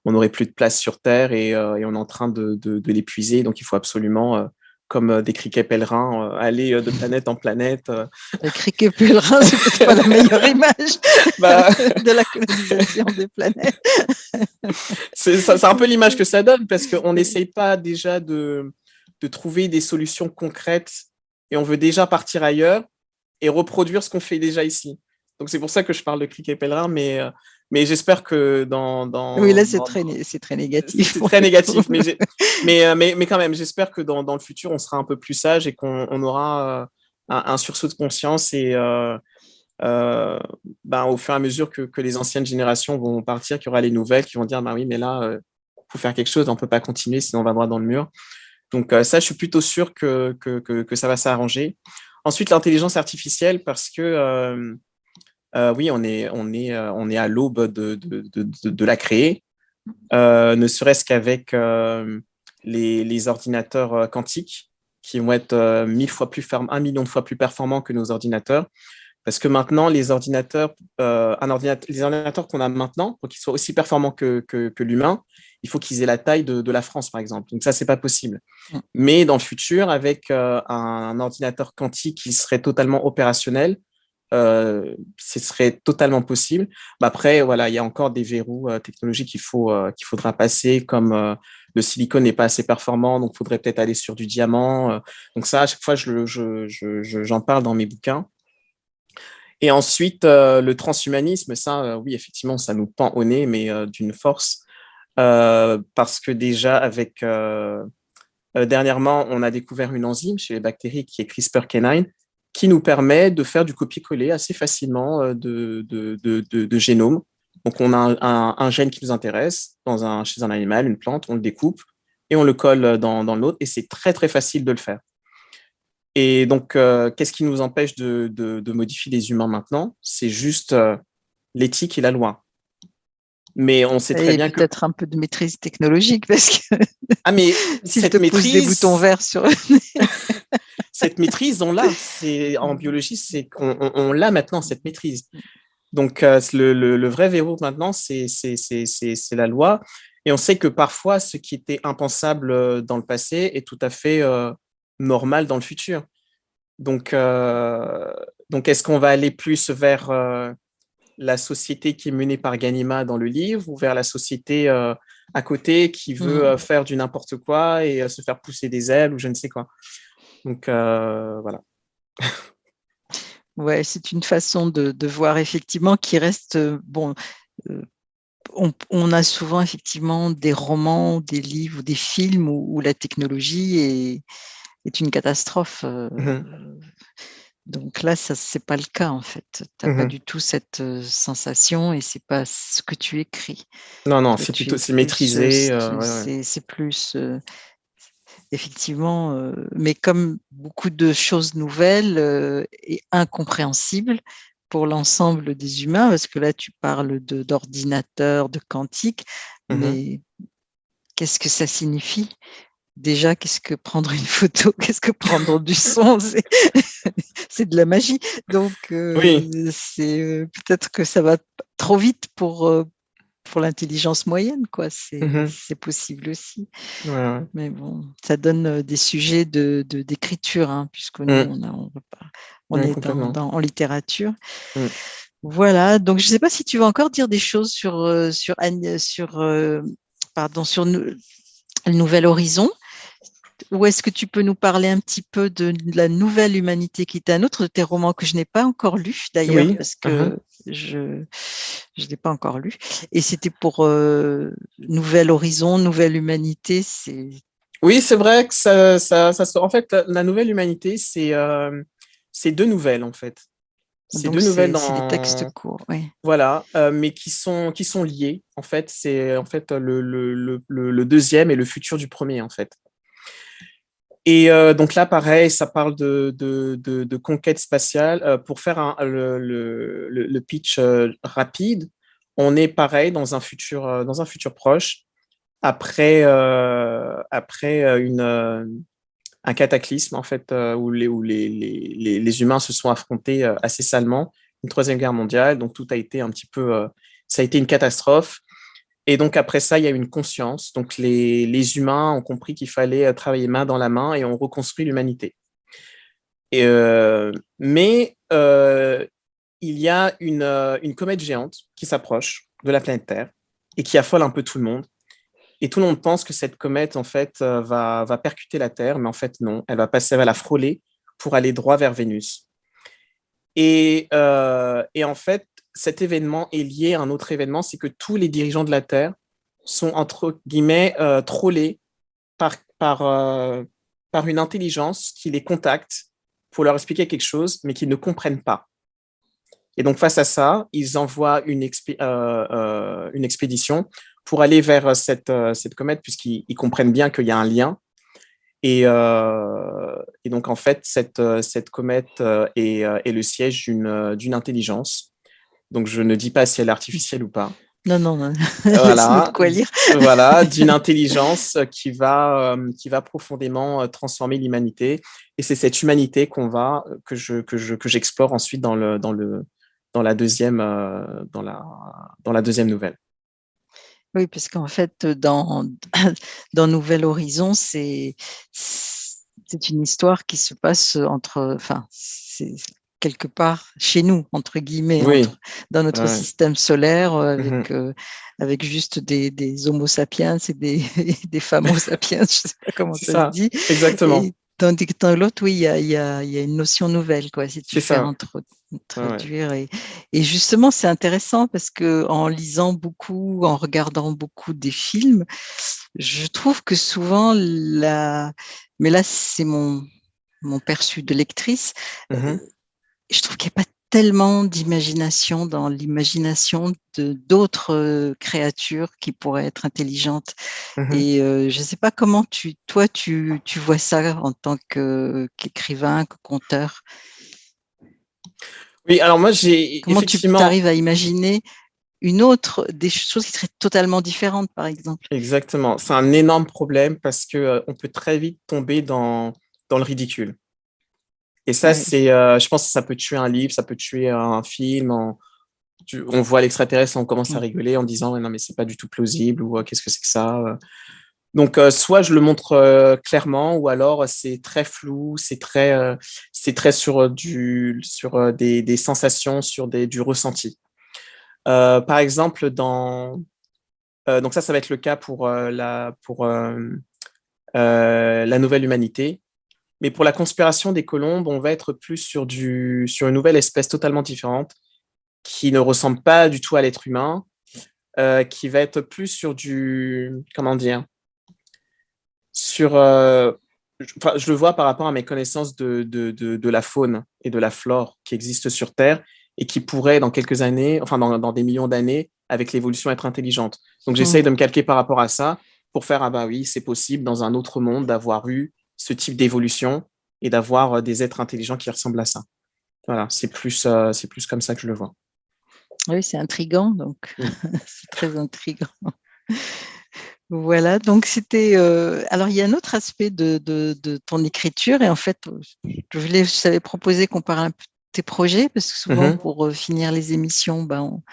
on n'aurait plus de place sur Terre et, et on est en train de, de l'épuiser, donc il faut absolument comme euh, des criquets pèlerins, euh, aller euh, de planète en planète. Les criquets pèlerins, c'est peut-être pas la meilleure [laughs] image bah. de la colonisation des planètes. c'est un peu l'image que ça donne, parce qu'on n'essaye pas déjà de, de trouver des solutions concrètes et on veut déjà partir ailleurs et reproduire ce qu'on fait déjà ici. Donc c'est pour ça que je parle de criquets pèlerins, mais mais j'espère que dans, dans, Oui, là, c'est très, très négatif. C'est très négatif, mais, [laughs] mais, euh, mais, mais, quand même, j'espère que dans, dans, le futur, on sera un peu plus sage et qu'on on aura euh, un, sursaut de conscience et euh, euh, ben, au fur et à mesure que, que, les anciennes générations vont partir, qu'il y aura les nouvelles qui vont dire, bah oui, mais là, il faut faire quelque chose, on ne peut pas continuer, sinon on va droit dans le mur. Donc ça, je suis plutôt sûr que, que, que ça va s'arranger. Ensuite, l'intelligence artificielle, parce que euh, oui, on est, on est, euh, on est à l'aube de, de, de, la créer, euh, ne serait-ce qu'avec les, les, ordinateurs quantiques qui vont être mille fois plus un million de fois plus performants que nos ordinateurs. Parce que maintenant, les ordinateurs, un ordinateur, les ordinateurs qu'on a maintenant, pour qu'ils soient aussi performants que, que, que l'humain, il faut qu'ils aient la taille de, de, la France, par exemple. Donc ça, c'est pas possible. Mm. Mais dans le futur, avec un ordinateur quantique qui serait totalement opérationnel, ce serait totalement possible. Bah, après, voilà, il y a encore des verrous technologiques qu'il faut qu'il faudra passer, comme le silicone n'est pas assez performant, donc il faudrait peut-être aller sur du diamant. donc ça, à chaque fois, j'en je, je, parle dans mes bouquins. Et ensuite, le transhumanisme, ça, oui, effectivement, ça nous pend au nez, mais d'une force. parce que déjà, avec dernièrement, on a découvert une enzyme chez les bactéries qui est CRISPR-Cas9, qui nous permet de faire du copier-coller assez facilement euh, de, de, de, génome. Donc, on a un, gène qui nous intéresse chez un animal, une plante, on le découpe et on le colle dans, dans l'autre, et c'est très, très facile de le faire. Et donc, euh, qu'est-ce qui nous empêche de, modifier les humains maintenant? C'est juste euh, l'éthique et la loi. Mais on sait très bien que peut-être un peu de maîtrise technologique parce que ah mais [laughs] si cette te maîtrise des boutons verts sur [laughs] cette maîtrise, on l'a. [laughs] En biologie, c'est qu'on on, l'a maintenant, cette maîtrise. Donc, euh, le, vrai verrou maintenant, c'est la loi. Et on sait que parfois, ce qui était impensable euh, dans le passé est tout à fait euh, normal dans le futur. Donc, donc est-ce qu'on va aller plus vers la société qui est menée par Ganima dans le livre ou vers la société à côté qui veut mmh. faire du n'importe quoi et se faire pousser des ailes ou je ne sais quoi donc euh, voilà. ouais, c'est une façon de, voir effectivement qui reste euh, bon. Euh, on, a souvent effectivement des romans, des livres, des films où, la technologie est, est une catastrophe. Mmh donc là, ce n'est pas le cas en fait. Tu n'as pas mmh du tout cette sensation et c'est pas ce que tu écris. Non, non, c'est plutôt c'est maîtrisé. C'est plus effectivement, euh, mais comme beaucoup de choses nouvelles euh, et incompréhensibles pour l'ensemble des humains, parce que là, tu parles d'ordinateur, de, quantique, mmh mais qu'est-ce que ça signifie? Déjà, qu'est-ce que prendre une photo? [laughs] Qu'est-ce que prendre du son? [laughs] C'est de la magie. Donc, euh, c'est peut-être que ça va trop vite pour, pour l'intelligence moyenne, quoi. C'est mmh possible aussi. Mais bon, ça donne des sujets de d'écriture, hein, puisque nous, mmh. on, on, est dans, en littérature. Mmh. Voilà, donc je ne sais pas si tu veux encore dire des choses sur, sur, sur, pardon, sur le Nouvel Horizon. Ou est-ce que tu peux nous parler un petit peu de la nouvelle humanité qui est un autre de tes romans que je n'ai pas encore lu d'ailleurs, parce que uh-huh. je ne l'ai pas encore lu. Et c'était pour euh, Nouvel Horizon, Nouvelle Humanité. C'est oui, c'est vrai que ça, ça, ça, En fait, la, nouvelle humanité, c'est euh, deux nouvelles en fait. C'est deux nouvelles dans des textes courts, oui. Voilà, euh, mais qui sont qui sont liées. En fait, c'est en fait le, le, le, le, deuxième et le futur du premier en fait. Et euh, donc là, pareil, ça parle de, conquête spatiale. Euh, pour faire le, pitch euh, rapide, on est pareil dans un futur, proche, après, après un cataclysme en fait, où, les, les, humains se sont affrontés assez salement, une troisième guerre mondiale. Donc tout a été un petit peu, ça a été une catastrophe. Et donc après ça, il y a une conscience. Donc les, les humains ont compris qu'il fallait euh, travailler main dans la main et on reconstruit l'humanité. Euh, mais euh, il y a une, une comète géante qui s'approche de la planète Terre et qui affole un peu tout le monde. Et tout le monde pense que cette comète, en fait, va, va percuter la Terre, mais en fait, non. Elle va passer, elle va la frôler pour aller droit vers Vénus. Et, et en fait, cet événement est lié à un autre événement, c'est que tous les dirigeants de la Terre sont, entre guillemets, euh, trollés par, par, euh, par une intelligence qui les contacte pour leur expliquer quelque chose, mais qu'ils ne comprennent pas. Et donc, face à ça, ils envoient une, euh, une expédition pour aller vers cette, cette comète, puisqu'ils comprennent bien qu'il y a un lien. Et, et, donc, en fait, cette, cette comète est, est le siège d'une intelligence donc, je ne dis pas si elle est artificielle ou pas. Non, non, non. Voilà, [laughs] quoi lire. [laughs] voilà d'une intelligence qui va, euh, qui va profondément euh, transformer l'humanité. Et c'est cette humanité qu'on va, que je, que je, que j'explore ensuite dans le, dans le, dans la deuxième, euh, dans la, dans la deuxième nouvelle. Oui, parce qu'en fait, dans, [clears throat] dans Nouvel Horizon, c'est, c'est une histoire qui se passe entre, enfin, c'est quelque part chez nous, entre guillemets, dans notre système solaire, euh, mmh avec, euh, avec juste des, des, homo sapiens et des, [laughs] des homo sapiens, je ne sais pas comment ça, se dit. Exactement. tandis que dans l'autre, oui, il y a, y, a, y a, une notion nouvelle, quoi, si tu fais introduire. Et, et, justement, c'est intéressant parce que en lisant beaucoup, en regardant beaucoup des films, je trouve que souvent, la... mais là, c'est mon, mon perçu de lectrice, mmh je trouve qu'il n'y a pas tellement d'imagination dans l'imagination de d'autres créatures qui pourraient être intelligentes. Mmh Et je ne sais pas comment tu, toi, tu, tu vois ça en tant qu'écrivain, que conteur? Oui, alors moi, j'ai Comment tu arrives à imaginer une autre, des choses qui seraient totalement différentes, par exemple? Exactement. C'est un énorme problème parce qu'on on peut très vite tomber dans, dans le ridicule. Et ça, c'est, euh, je pense que ça peut tuer un livre, ça peut tuer un film. on voit l'extraterrestre, on commence à rigoler en disant non mais c'est pas du tout plausible ou qu'est-ce que c'est que ça. Donc euh, soit je le montre euh, clairement ou alors c'est très flou, c'est très, c'est très sur du, sur des, des sensations, sur des, du ressenti. par exemple dans, donc ça, ça va être le cas pour la, pour la nouvelle humanité. Mais pour la conspiration des colombes, on va être plus sur, du, sur une nouvelle espèce totalement différente qui ne ressemble pas du tout à l'être humain, euh, qui va être plus sur du... Comment dire Sur... Euh, je, le vois par rapport à mes connaissances de, de, de, la faune et de la flore qui existent sur Terre et qui pourraient, dans quelques années, enfin dans, dans des millions d'années, avec l'évolution, être intelligentes. Donc j'essaye mmh. de me calquer par rapport à ça pour faire, ah bah oui, c'est possible dans un autre monde d'avoir eu ce type d'évolution et d'avoir euh, des êtres intelligents qui ressemblent à ça. Voilà, c'est plus, euh, c'est plus comme ça que je le vois. Oui, c'est intriguant, donc [laughs] c'est très intriguant. Voilà, donc c'était. Euh, alors, il y a un autre aspect de, de, ton écriture, et en fait, je, voulais, je t'avais proposé qu'on parle un peu de tes projets, parce que souvent, mmh pour finir les émissions, ben, on,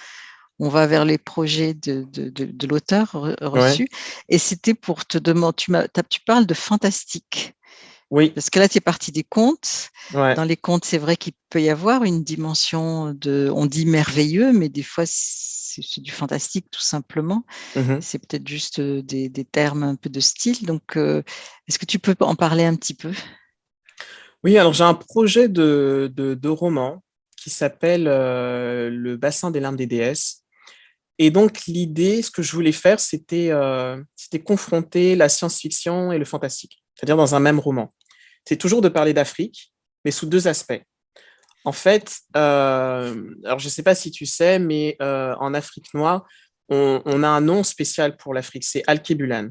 va vers les projets de, de l'auteur reçu. Et c'était pour te demander, tu, tu parles de fantastique. Oui. Parce que là, tu es parti des contes. Dans les contes, c'est vrai qu'il peut y avoir une dimension de, on dit merveilleux, mais des fois, c'est du fantastique tout simplement. Mmh c'est peut-être juste euh, des, termes un peu de style. Donc, euh, est-ce que tu peux en parler un petit peu? Oui, alors j'ai un projet de, de, roman qui s'appelle euh, Le bassin des larmes des déesses. Et donc, l'idée, ce que je voulais faire, c'était confronter la science-fiction et le fantastique, c'est-à-dire dans un même roman c'est toujours de parler d'Afrique, mais sous deux aspects. En fait, euh, alors je ne sais pas si tu sais, mais euh, en Afrique noire, on, a un nom spécial pour l'Afrique, c'est Alkebulan.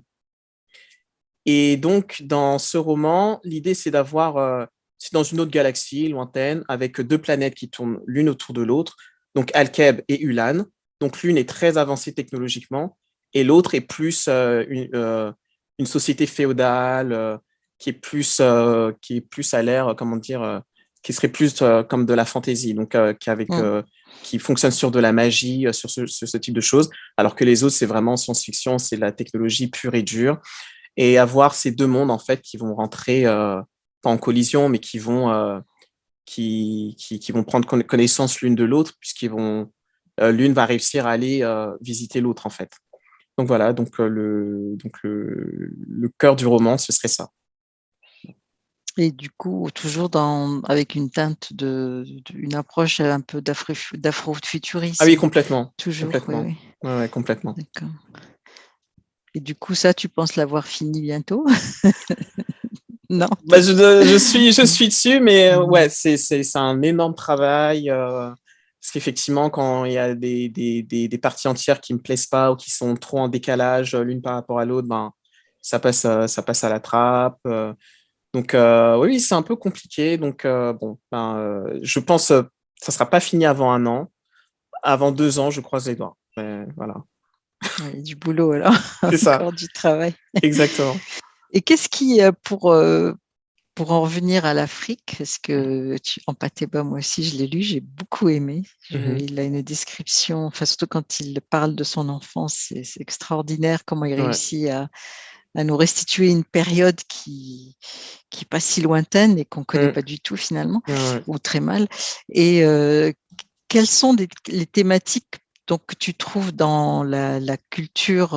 Et donc, dans ce roman, l'idée, c'est d'avoir, euh, c'est dans une autre galaxie lointaine, avec deux planètes qui tournent l'une autour de l'autre, donc Alkeb et Ulan. Donc, l'une est très avancée technologiquement, et l'autre est plus une, une, société féodale, qui est plus, euh, qui est plus à l'air, comment dire, euh, qui serait plus euh, comme de la fantaisie, donc qui, avec, mmh. qui fonctionne sur de la magie, sur ce, ce, type de choses, alors que les autres, c'est vraiment science-fiction, c'est la technologie pure et dure. Et avoir ces deux mondes, en fait, qui vont rentrer, pas en collision, mais qui vont, qui, qui, qui, vont prendre connaissance l'une de l'autre, puisqu'ils vont, l'une va réussir à aller visiter l'autre, en fait. Donc voilà, donc, le, donc le, le cœur du roman, ce serait ça. Et du coup, toujours dans, avec une teinte de, une approche un peu d'afro-futurisme. Ah oui, complètement. Toujours, complètement. Oui, Ouais, complètement. Et du coup, ça, tu penses l'avoir fini bientôt? [laughs] Non? Bah, je, je, suis, je [laughs] suis dessus, mais euh, ouais, c'est un énorme travail. Euh, parce qu'effectivement, quand il y a des, des, des, des, parties entières qui ne me plaisent pas ou qui sont trop en décalage euh, l'une par rapport à l'autre, ben, ça, passe, ça passe à la trappe. Donc euh, oui, c'est un peu compliqué. Donc euh, bon, ben, euh, je pense que ça ne sera pas fini avant un an. Avant deux ans, je croise les doigts. voilà. Il y a du boulot alors. C'est [laughs] ça. Encore du travail. Exactement. Et qu'est-ce qui, pour, pour en revenir à l'Afrique, parce que tu, en bas, moi aussi, je l'ai lu, j'ai beaucoup aimé. Mmh il a une description, enfin, surtout quand il parle de son enfance, c'est extraordinaire comment il réussit à, à nous restituer une période qui qui pas si lointaine et qu'on connaît mmh. pas du tout finalement, ou très mal. Et quelles sont les thématiques donc, que tu trouves dans la, culture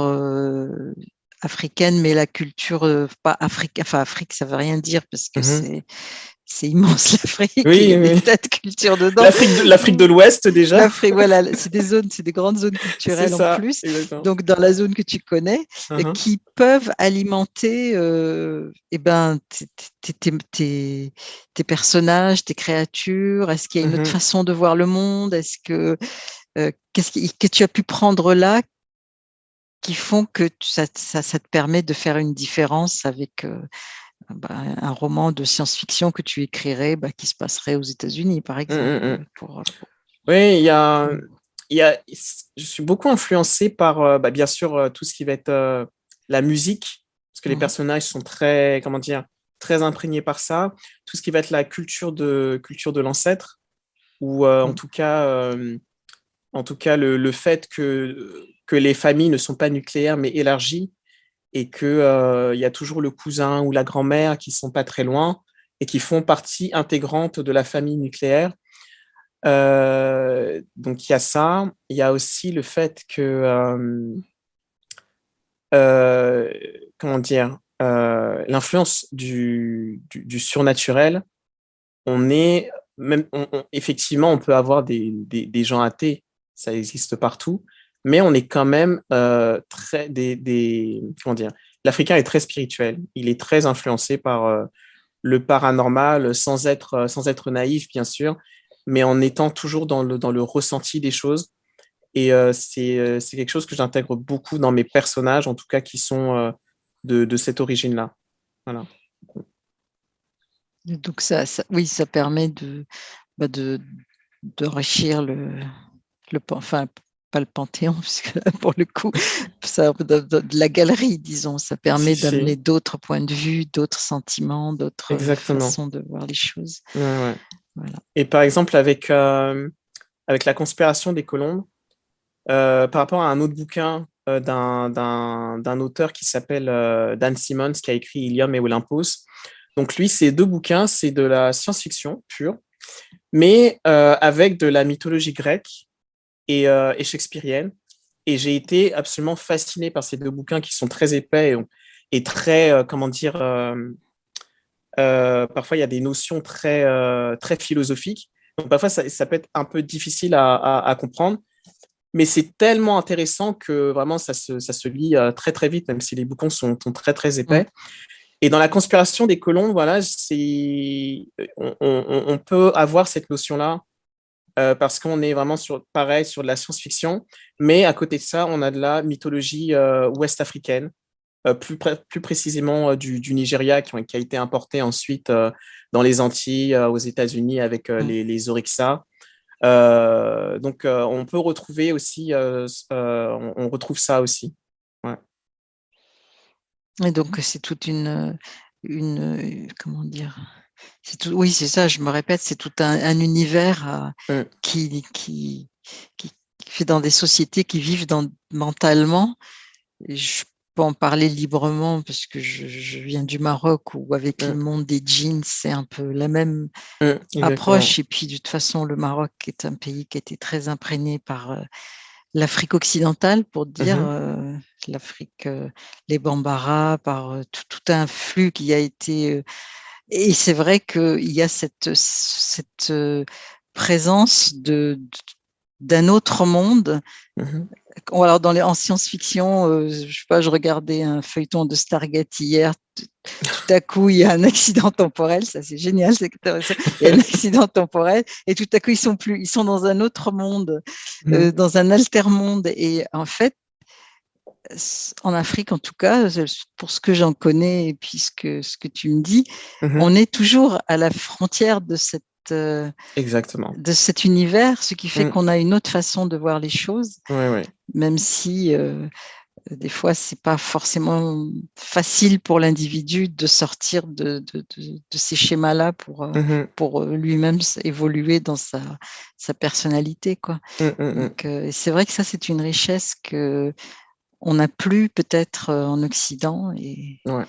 africaine, mais la culture, pas Afrique, enfin Afrique, ça veut rien dire parce que mmh c'est c'est immense [laughs] l'Afrique. Oui, il y a des tas de cultures dedans. L'Afrique de l'Ouest déjà. L'Afrique, voilà, c'est des zones, c'est des grandes zones [laughs] culturelles en plus. Donc dans la zone que tu connais, uh-huh. qui peuvent alimenter, euh, eh ben, tes, personnages, tes créatures? Est-ce qu'il y a une autre uh-huh. façon de voir le monde? Est-ce que euh, qu'est-ce que tu as pu prendre là qui font que ça, ça, te permet de faire une différence avec euh, bah, un roman de science-fiction que tu écrirais bah, qui se passerait aux États-Unis, par mmh, mmh, exemple. Mmh. Euh, oui, il y a, y a, je suis beaucoup influencé par, euh, bah, bien sûr, euh, tout ce qui va être la musique, parce que les personnages sont très, comment dire, très imprégnés par ça. Tout ce qui va être la culture de, culture de l'ancêtre, ou en tout cas, en tout cas le, le, fait que, que les familles ne sont pas nucléaires mais élargies, et qu'il euh, y a toujours le cousin ou la grand-mère qui sont pas très loin et qui font partie intégrante de la famille nucléaire. Euh, donc il y a ça. Il y a aussi le fait que, euh, comment dire, l'influence du, du, surnaturel, on est, même, effectivement, on peut avoir des, des gens athées, ça existe partout, mais on est quand même euh, très des, comment dire l'Africain est très spirituel. Il est très influencé par euh, le paranormal, sans être euh, sans être naïf bien sûr, mais en étant toujours dans le dans le ressenti des choses. Et c'est quelque chose que j'intègre beaucoup dans mes personnages, en tout cas qui sont de, de, cette origine-là. Voilà. Donc ça, oui, ça permet de bah de d'enrichir le, le enfin le Panthéon, [laughs] puisque pour le coup, ça, de, la galerie, disons, ça permet d'amener d'autres points de vue, d'autres sentiments, d'autres façons de voir les choses. Et par exemple, avec, euh, avec la conspiration des colombes, euh, par rapport à un autre bouquin euh, d'un auteur qui s'appelle Dan Simmons, qui a écrit Ilium et Olympos. Donc lui, ces deux bouquins, c'est de la science-fiction pure, mais avec de la mythologie grecque euh, et, shakespearienne. Et j'ai été absolument fasciné par ces deux bouquins qui sont très épais et, très, euh, comment dire, euh, parfois il y a des notions très, très philosophiques. Donc parfois ça, peut être un peu difficile à, comprendre, mais c'est tellement intéressant que vraiment ça se, ça se lit très très vite, même si les bouquins sont, très très épais. Et dans la conspiration des colons, voilà, on, on, on, peut avoir cette notion-là euh, parce qu'on est vraiment sur, pareil, sur de la science-fiction, mais à côté de ça, on a de la mythologie euh, ouest-africaine, euh, plus, plus précisément du, du, Nigeria, qui, qui, a été importé ensuite dans les Antilles, aux États-Unis avec mmh. les, les donc, on peut retrouver aussi, on, on, retrouve ça aussi. Ouais. Et donc, c'est toute une, une, comment dire, oui, c'est ça, je me répète, c'est tout un, univers euh, mmh. qui, qui, qui, fait dans des sociétés qui vivent dans, mentalement. je peux en parler librement parce que je, viens du Maroc où avec le mmh. monde des jeans, c'est un peu la même mmh, approche. Et puis de toute façon, le Maroc est un pays qui a été très imprégné par euh, l'Afrique occidentale, pour dire euh, l'Afrique, les Bambara, par tout, tout, un flux qui a été et c'est vrai qu'il y a cette, cette présence de, d'un autre monde. Mmh alors dans les, en science-fiction, je sais pas, je regardais un feuilleton de Stargate hier. Tout, à coup, il y a un accident temporel. Ça, c'est génial, c'est intéressant. Il y a un [laughs] accident temporel et tout à coup, ils sont plus, ils sont dans un autre monde, mmh dans un alter monde. Et en fait, en Afrique en tout cas, pour ce que j'en connais et puis ce que, tu me dis, mmh on est toujours à la frontière de cette euh, Exactement. de cet univers, ce qui fait mmh. qu'on a une autre façon de voir les choses, même si euh, des fois c'est pas forcément facile pour l'individu de sortir de, ces schémas-là pour, euh, mmh pour lui-même évoluer dans sa, sa personnalité. Quoi. c'est vrai que ça c'est une richesse que on n'a plus peut-être en Occident. Et... Ouais,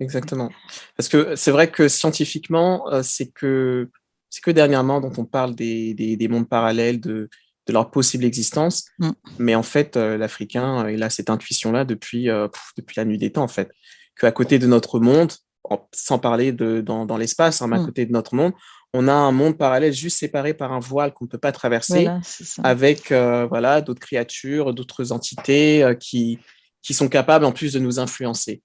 exactement. Parce que c'est vrai que scientifiquement, c'est que, que dernièrement dont on parle des, des, mondes parallèles, de, de, leur possible existence. Mm. Mais en fait, l'Africain, il a cette intuition-là depuis, depuis la nuit des temps, en fait. Qu'à côté de notre monde, sans parler de, dans, dans l'espace, hein, mais à mm. côté de notre monde, on a un monde parallèle juste séparé par un voile qu'on ne peut pas traverser, avec euh, voilà, d'autres créatures, d'autres entités euh, qui, qui sont capables en plus de nous influencer.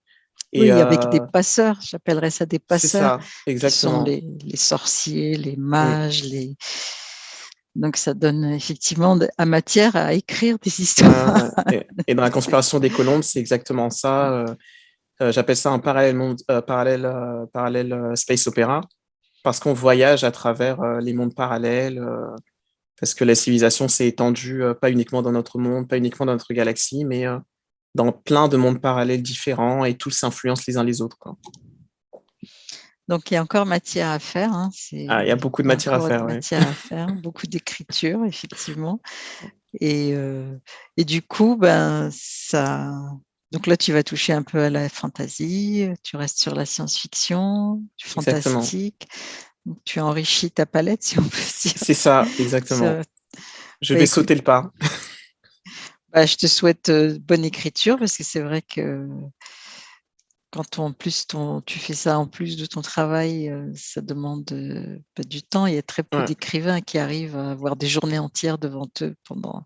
Et, oui, avec des euh, passeurs, j'appellerais ça des passeurs. Ça, exactement. Qui sont les, sorciers, les mages, les... Donc ça donne effectivement à matière à écrire des histoires. [laughs] et, dans la conspiration des colombes, c'est exactement ça. J'appelle ça un parallèle, parallèle, parallèle space opéra parce qu'on voyage à travers euh, les mondes parallèles, euh, parce que la civilisation s'est étendue euh, pas uniquement dans notre monde, pas uniquement dans notre galaxie, mais dans plein de mondes parallèles différents et tous s'influencent les uns les autres. Donc, il y a encore matière à faire. Hein, ah, il y a beaucoup de matière à faire. Matière à faire, [laughs] beaucoup d'écriture, effectivement. Et, et, du coup, ben, ça, donc là, tu vas toucher un peu à la fantasy, tu restes sur la science-fiction, du fantastique. tu enrichis ta palette, [laughs] si on peut dire. C'est ça, exactement. Je bah, vais sauter le pas. [laughs] Bah, je te souhaite euh, bonne écriture parce que c'est vrai que quand en plus tu fais ça en plus de ton travail, euh, ça demande euh, du temps. Il y a très peu d'écrivains qui arrivent à avoir des journées entières devant eux pendant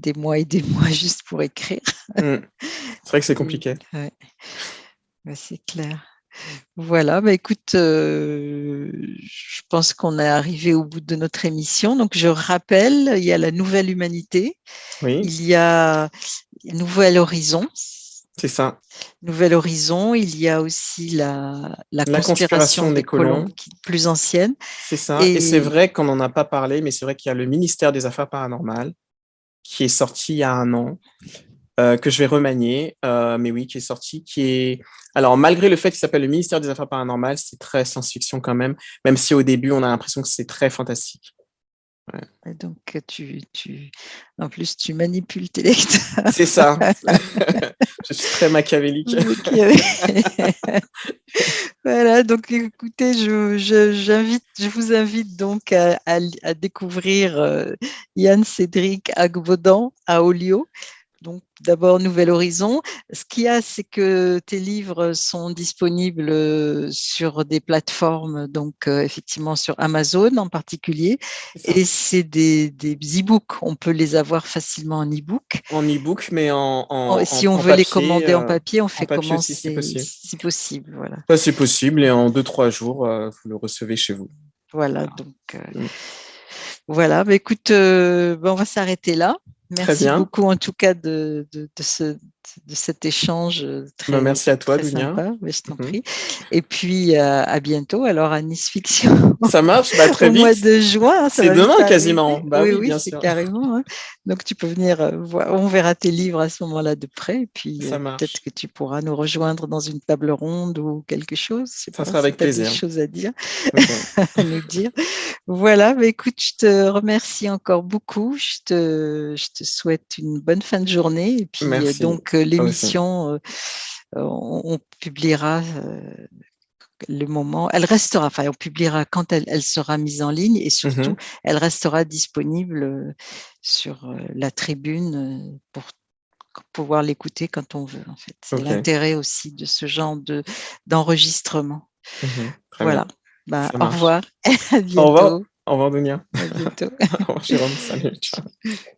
des mois et des [laughs] mois juste pour écrire. Mmh. C'est vrai que c'est compliqué. c'est clair. Voilà, bah écoute, euh, je pense qu'on est arrivé au bout de notre émission. Donc, je rappelle, il y a la Nouvelle Humanité, oui. il y a Nouvel Horizon. C'est ça. Nouvel Horizon, il y a aussi la, la, conspiration, des, colons, qui est plus ancienne. C'est ça. Et, et c'est vrai qu'on n'en a pas parlé, mais c'est vrai qu'il y a le ministère des Affaires paranormales qui est sorti il y a un an, euh, que je vais remanier, euh, mais oui, qui est sorti, qui est... Alors, malgré le fait qu'il s'appelle le ministère des Affaires paranormales, c'est très science-fiction quand même, même si au début, on a l'impression que c'est très fantastique. Donc, tu, tu, en plus, tu manipules tes lecteurs. C'est ça. [laughs] je suis très machiavélique. [laughs] voilà, donc écoutez, je, je, je vous invite donc à, à, découvrir euh, Yann Cédric Agbodan à Olio donc d'abord Nouvel Horizon. Ce qu'il y a, c'est que tes livres sont disponibles euh, sur des plateformes, donc euh, effectivement sur Amazon en particulier, et c'est des, des e-books. On peut les avoir facilement en e-book. En e-book, mais en, si on veut les commander en euh, papier, on fait comment si possible. Si possible, voilà. c'est possible, et en deux trois jours, vous le recevez chez vous. Voilà, donc. Mm. Voilà, bah, écoute, bah, on va s'arrêter là. Merci beaucoup en tout cas de, de, ce, de cet échange euh, très, bah, merci à toi, sympa. je t'en mhm. prie. Et puis euh, à bientôt alors à Nice Fiction. [laughs] Ça marche, bah, très vite. Au mois de juin. C'est demain quasiment. Bah, oui, oui, c'est carrément. Hein. Donc tu peux venir, euh, voir, on verra tes livres à ce moment-là de près. Et puis peut-être que tu pourras nous rejoindre dans une table ronde ou quelque chose. Ça sera avec plaisir. Des choses à dire, [laughs] [laughs] à nous dire. Voilà, bah, écoute, je te remercie encore beaucoup. Je te, je te souhaite une bonne fin de journée. Et puis donc l'émission, euh, on, publiera euh, le moment, elle restera, enfin on publiera quand elle, sera mise en ligne et surtout, mmh elle restera disponible euh, sur la tribune pour pouvoir l'écouter quand on veut. En fait, c'est l'intérêt aussi de ce genre de d'enregistrement. Mmh voilà. Bah, [laughs] au revoir. à bientôt. Au revoir. Au revoir, Dunia. À bientôt. [laughs] au revoir, Jérôme. Salut. Ciao. [laughs]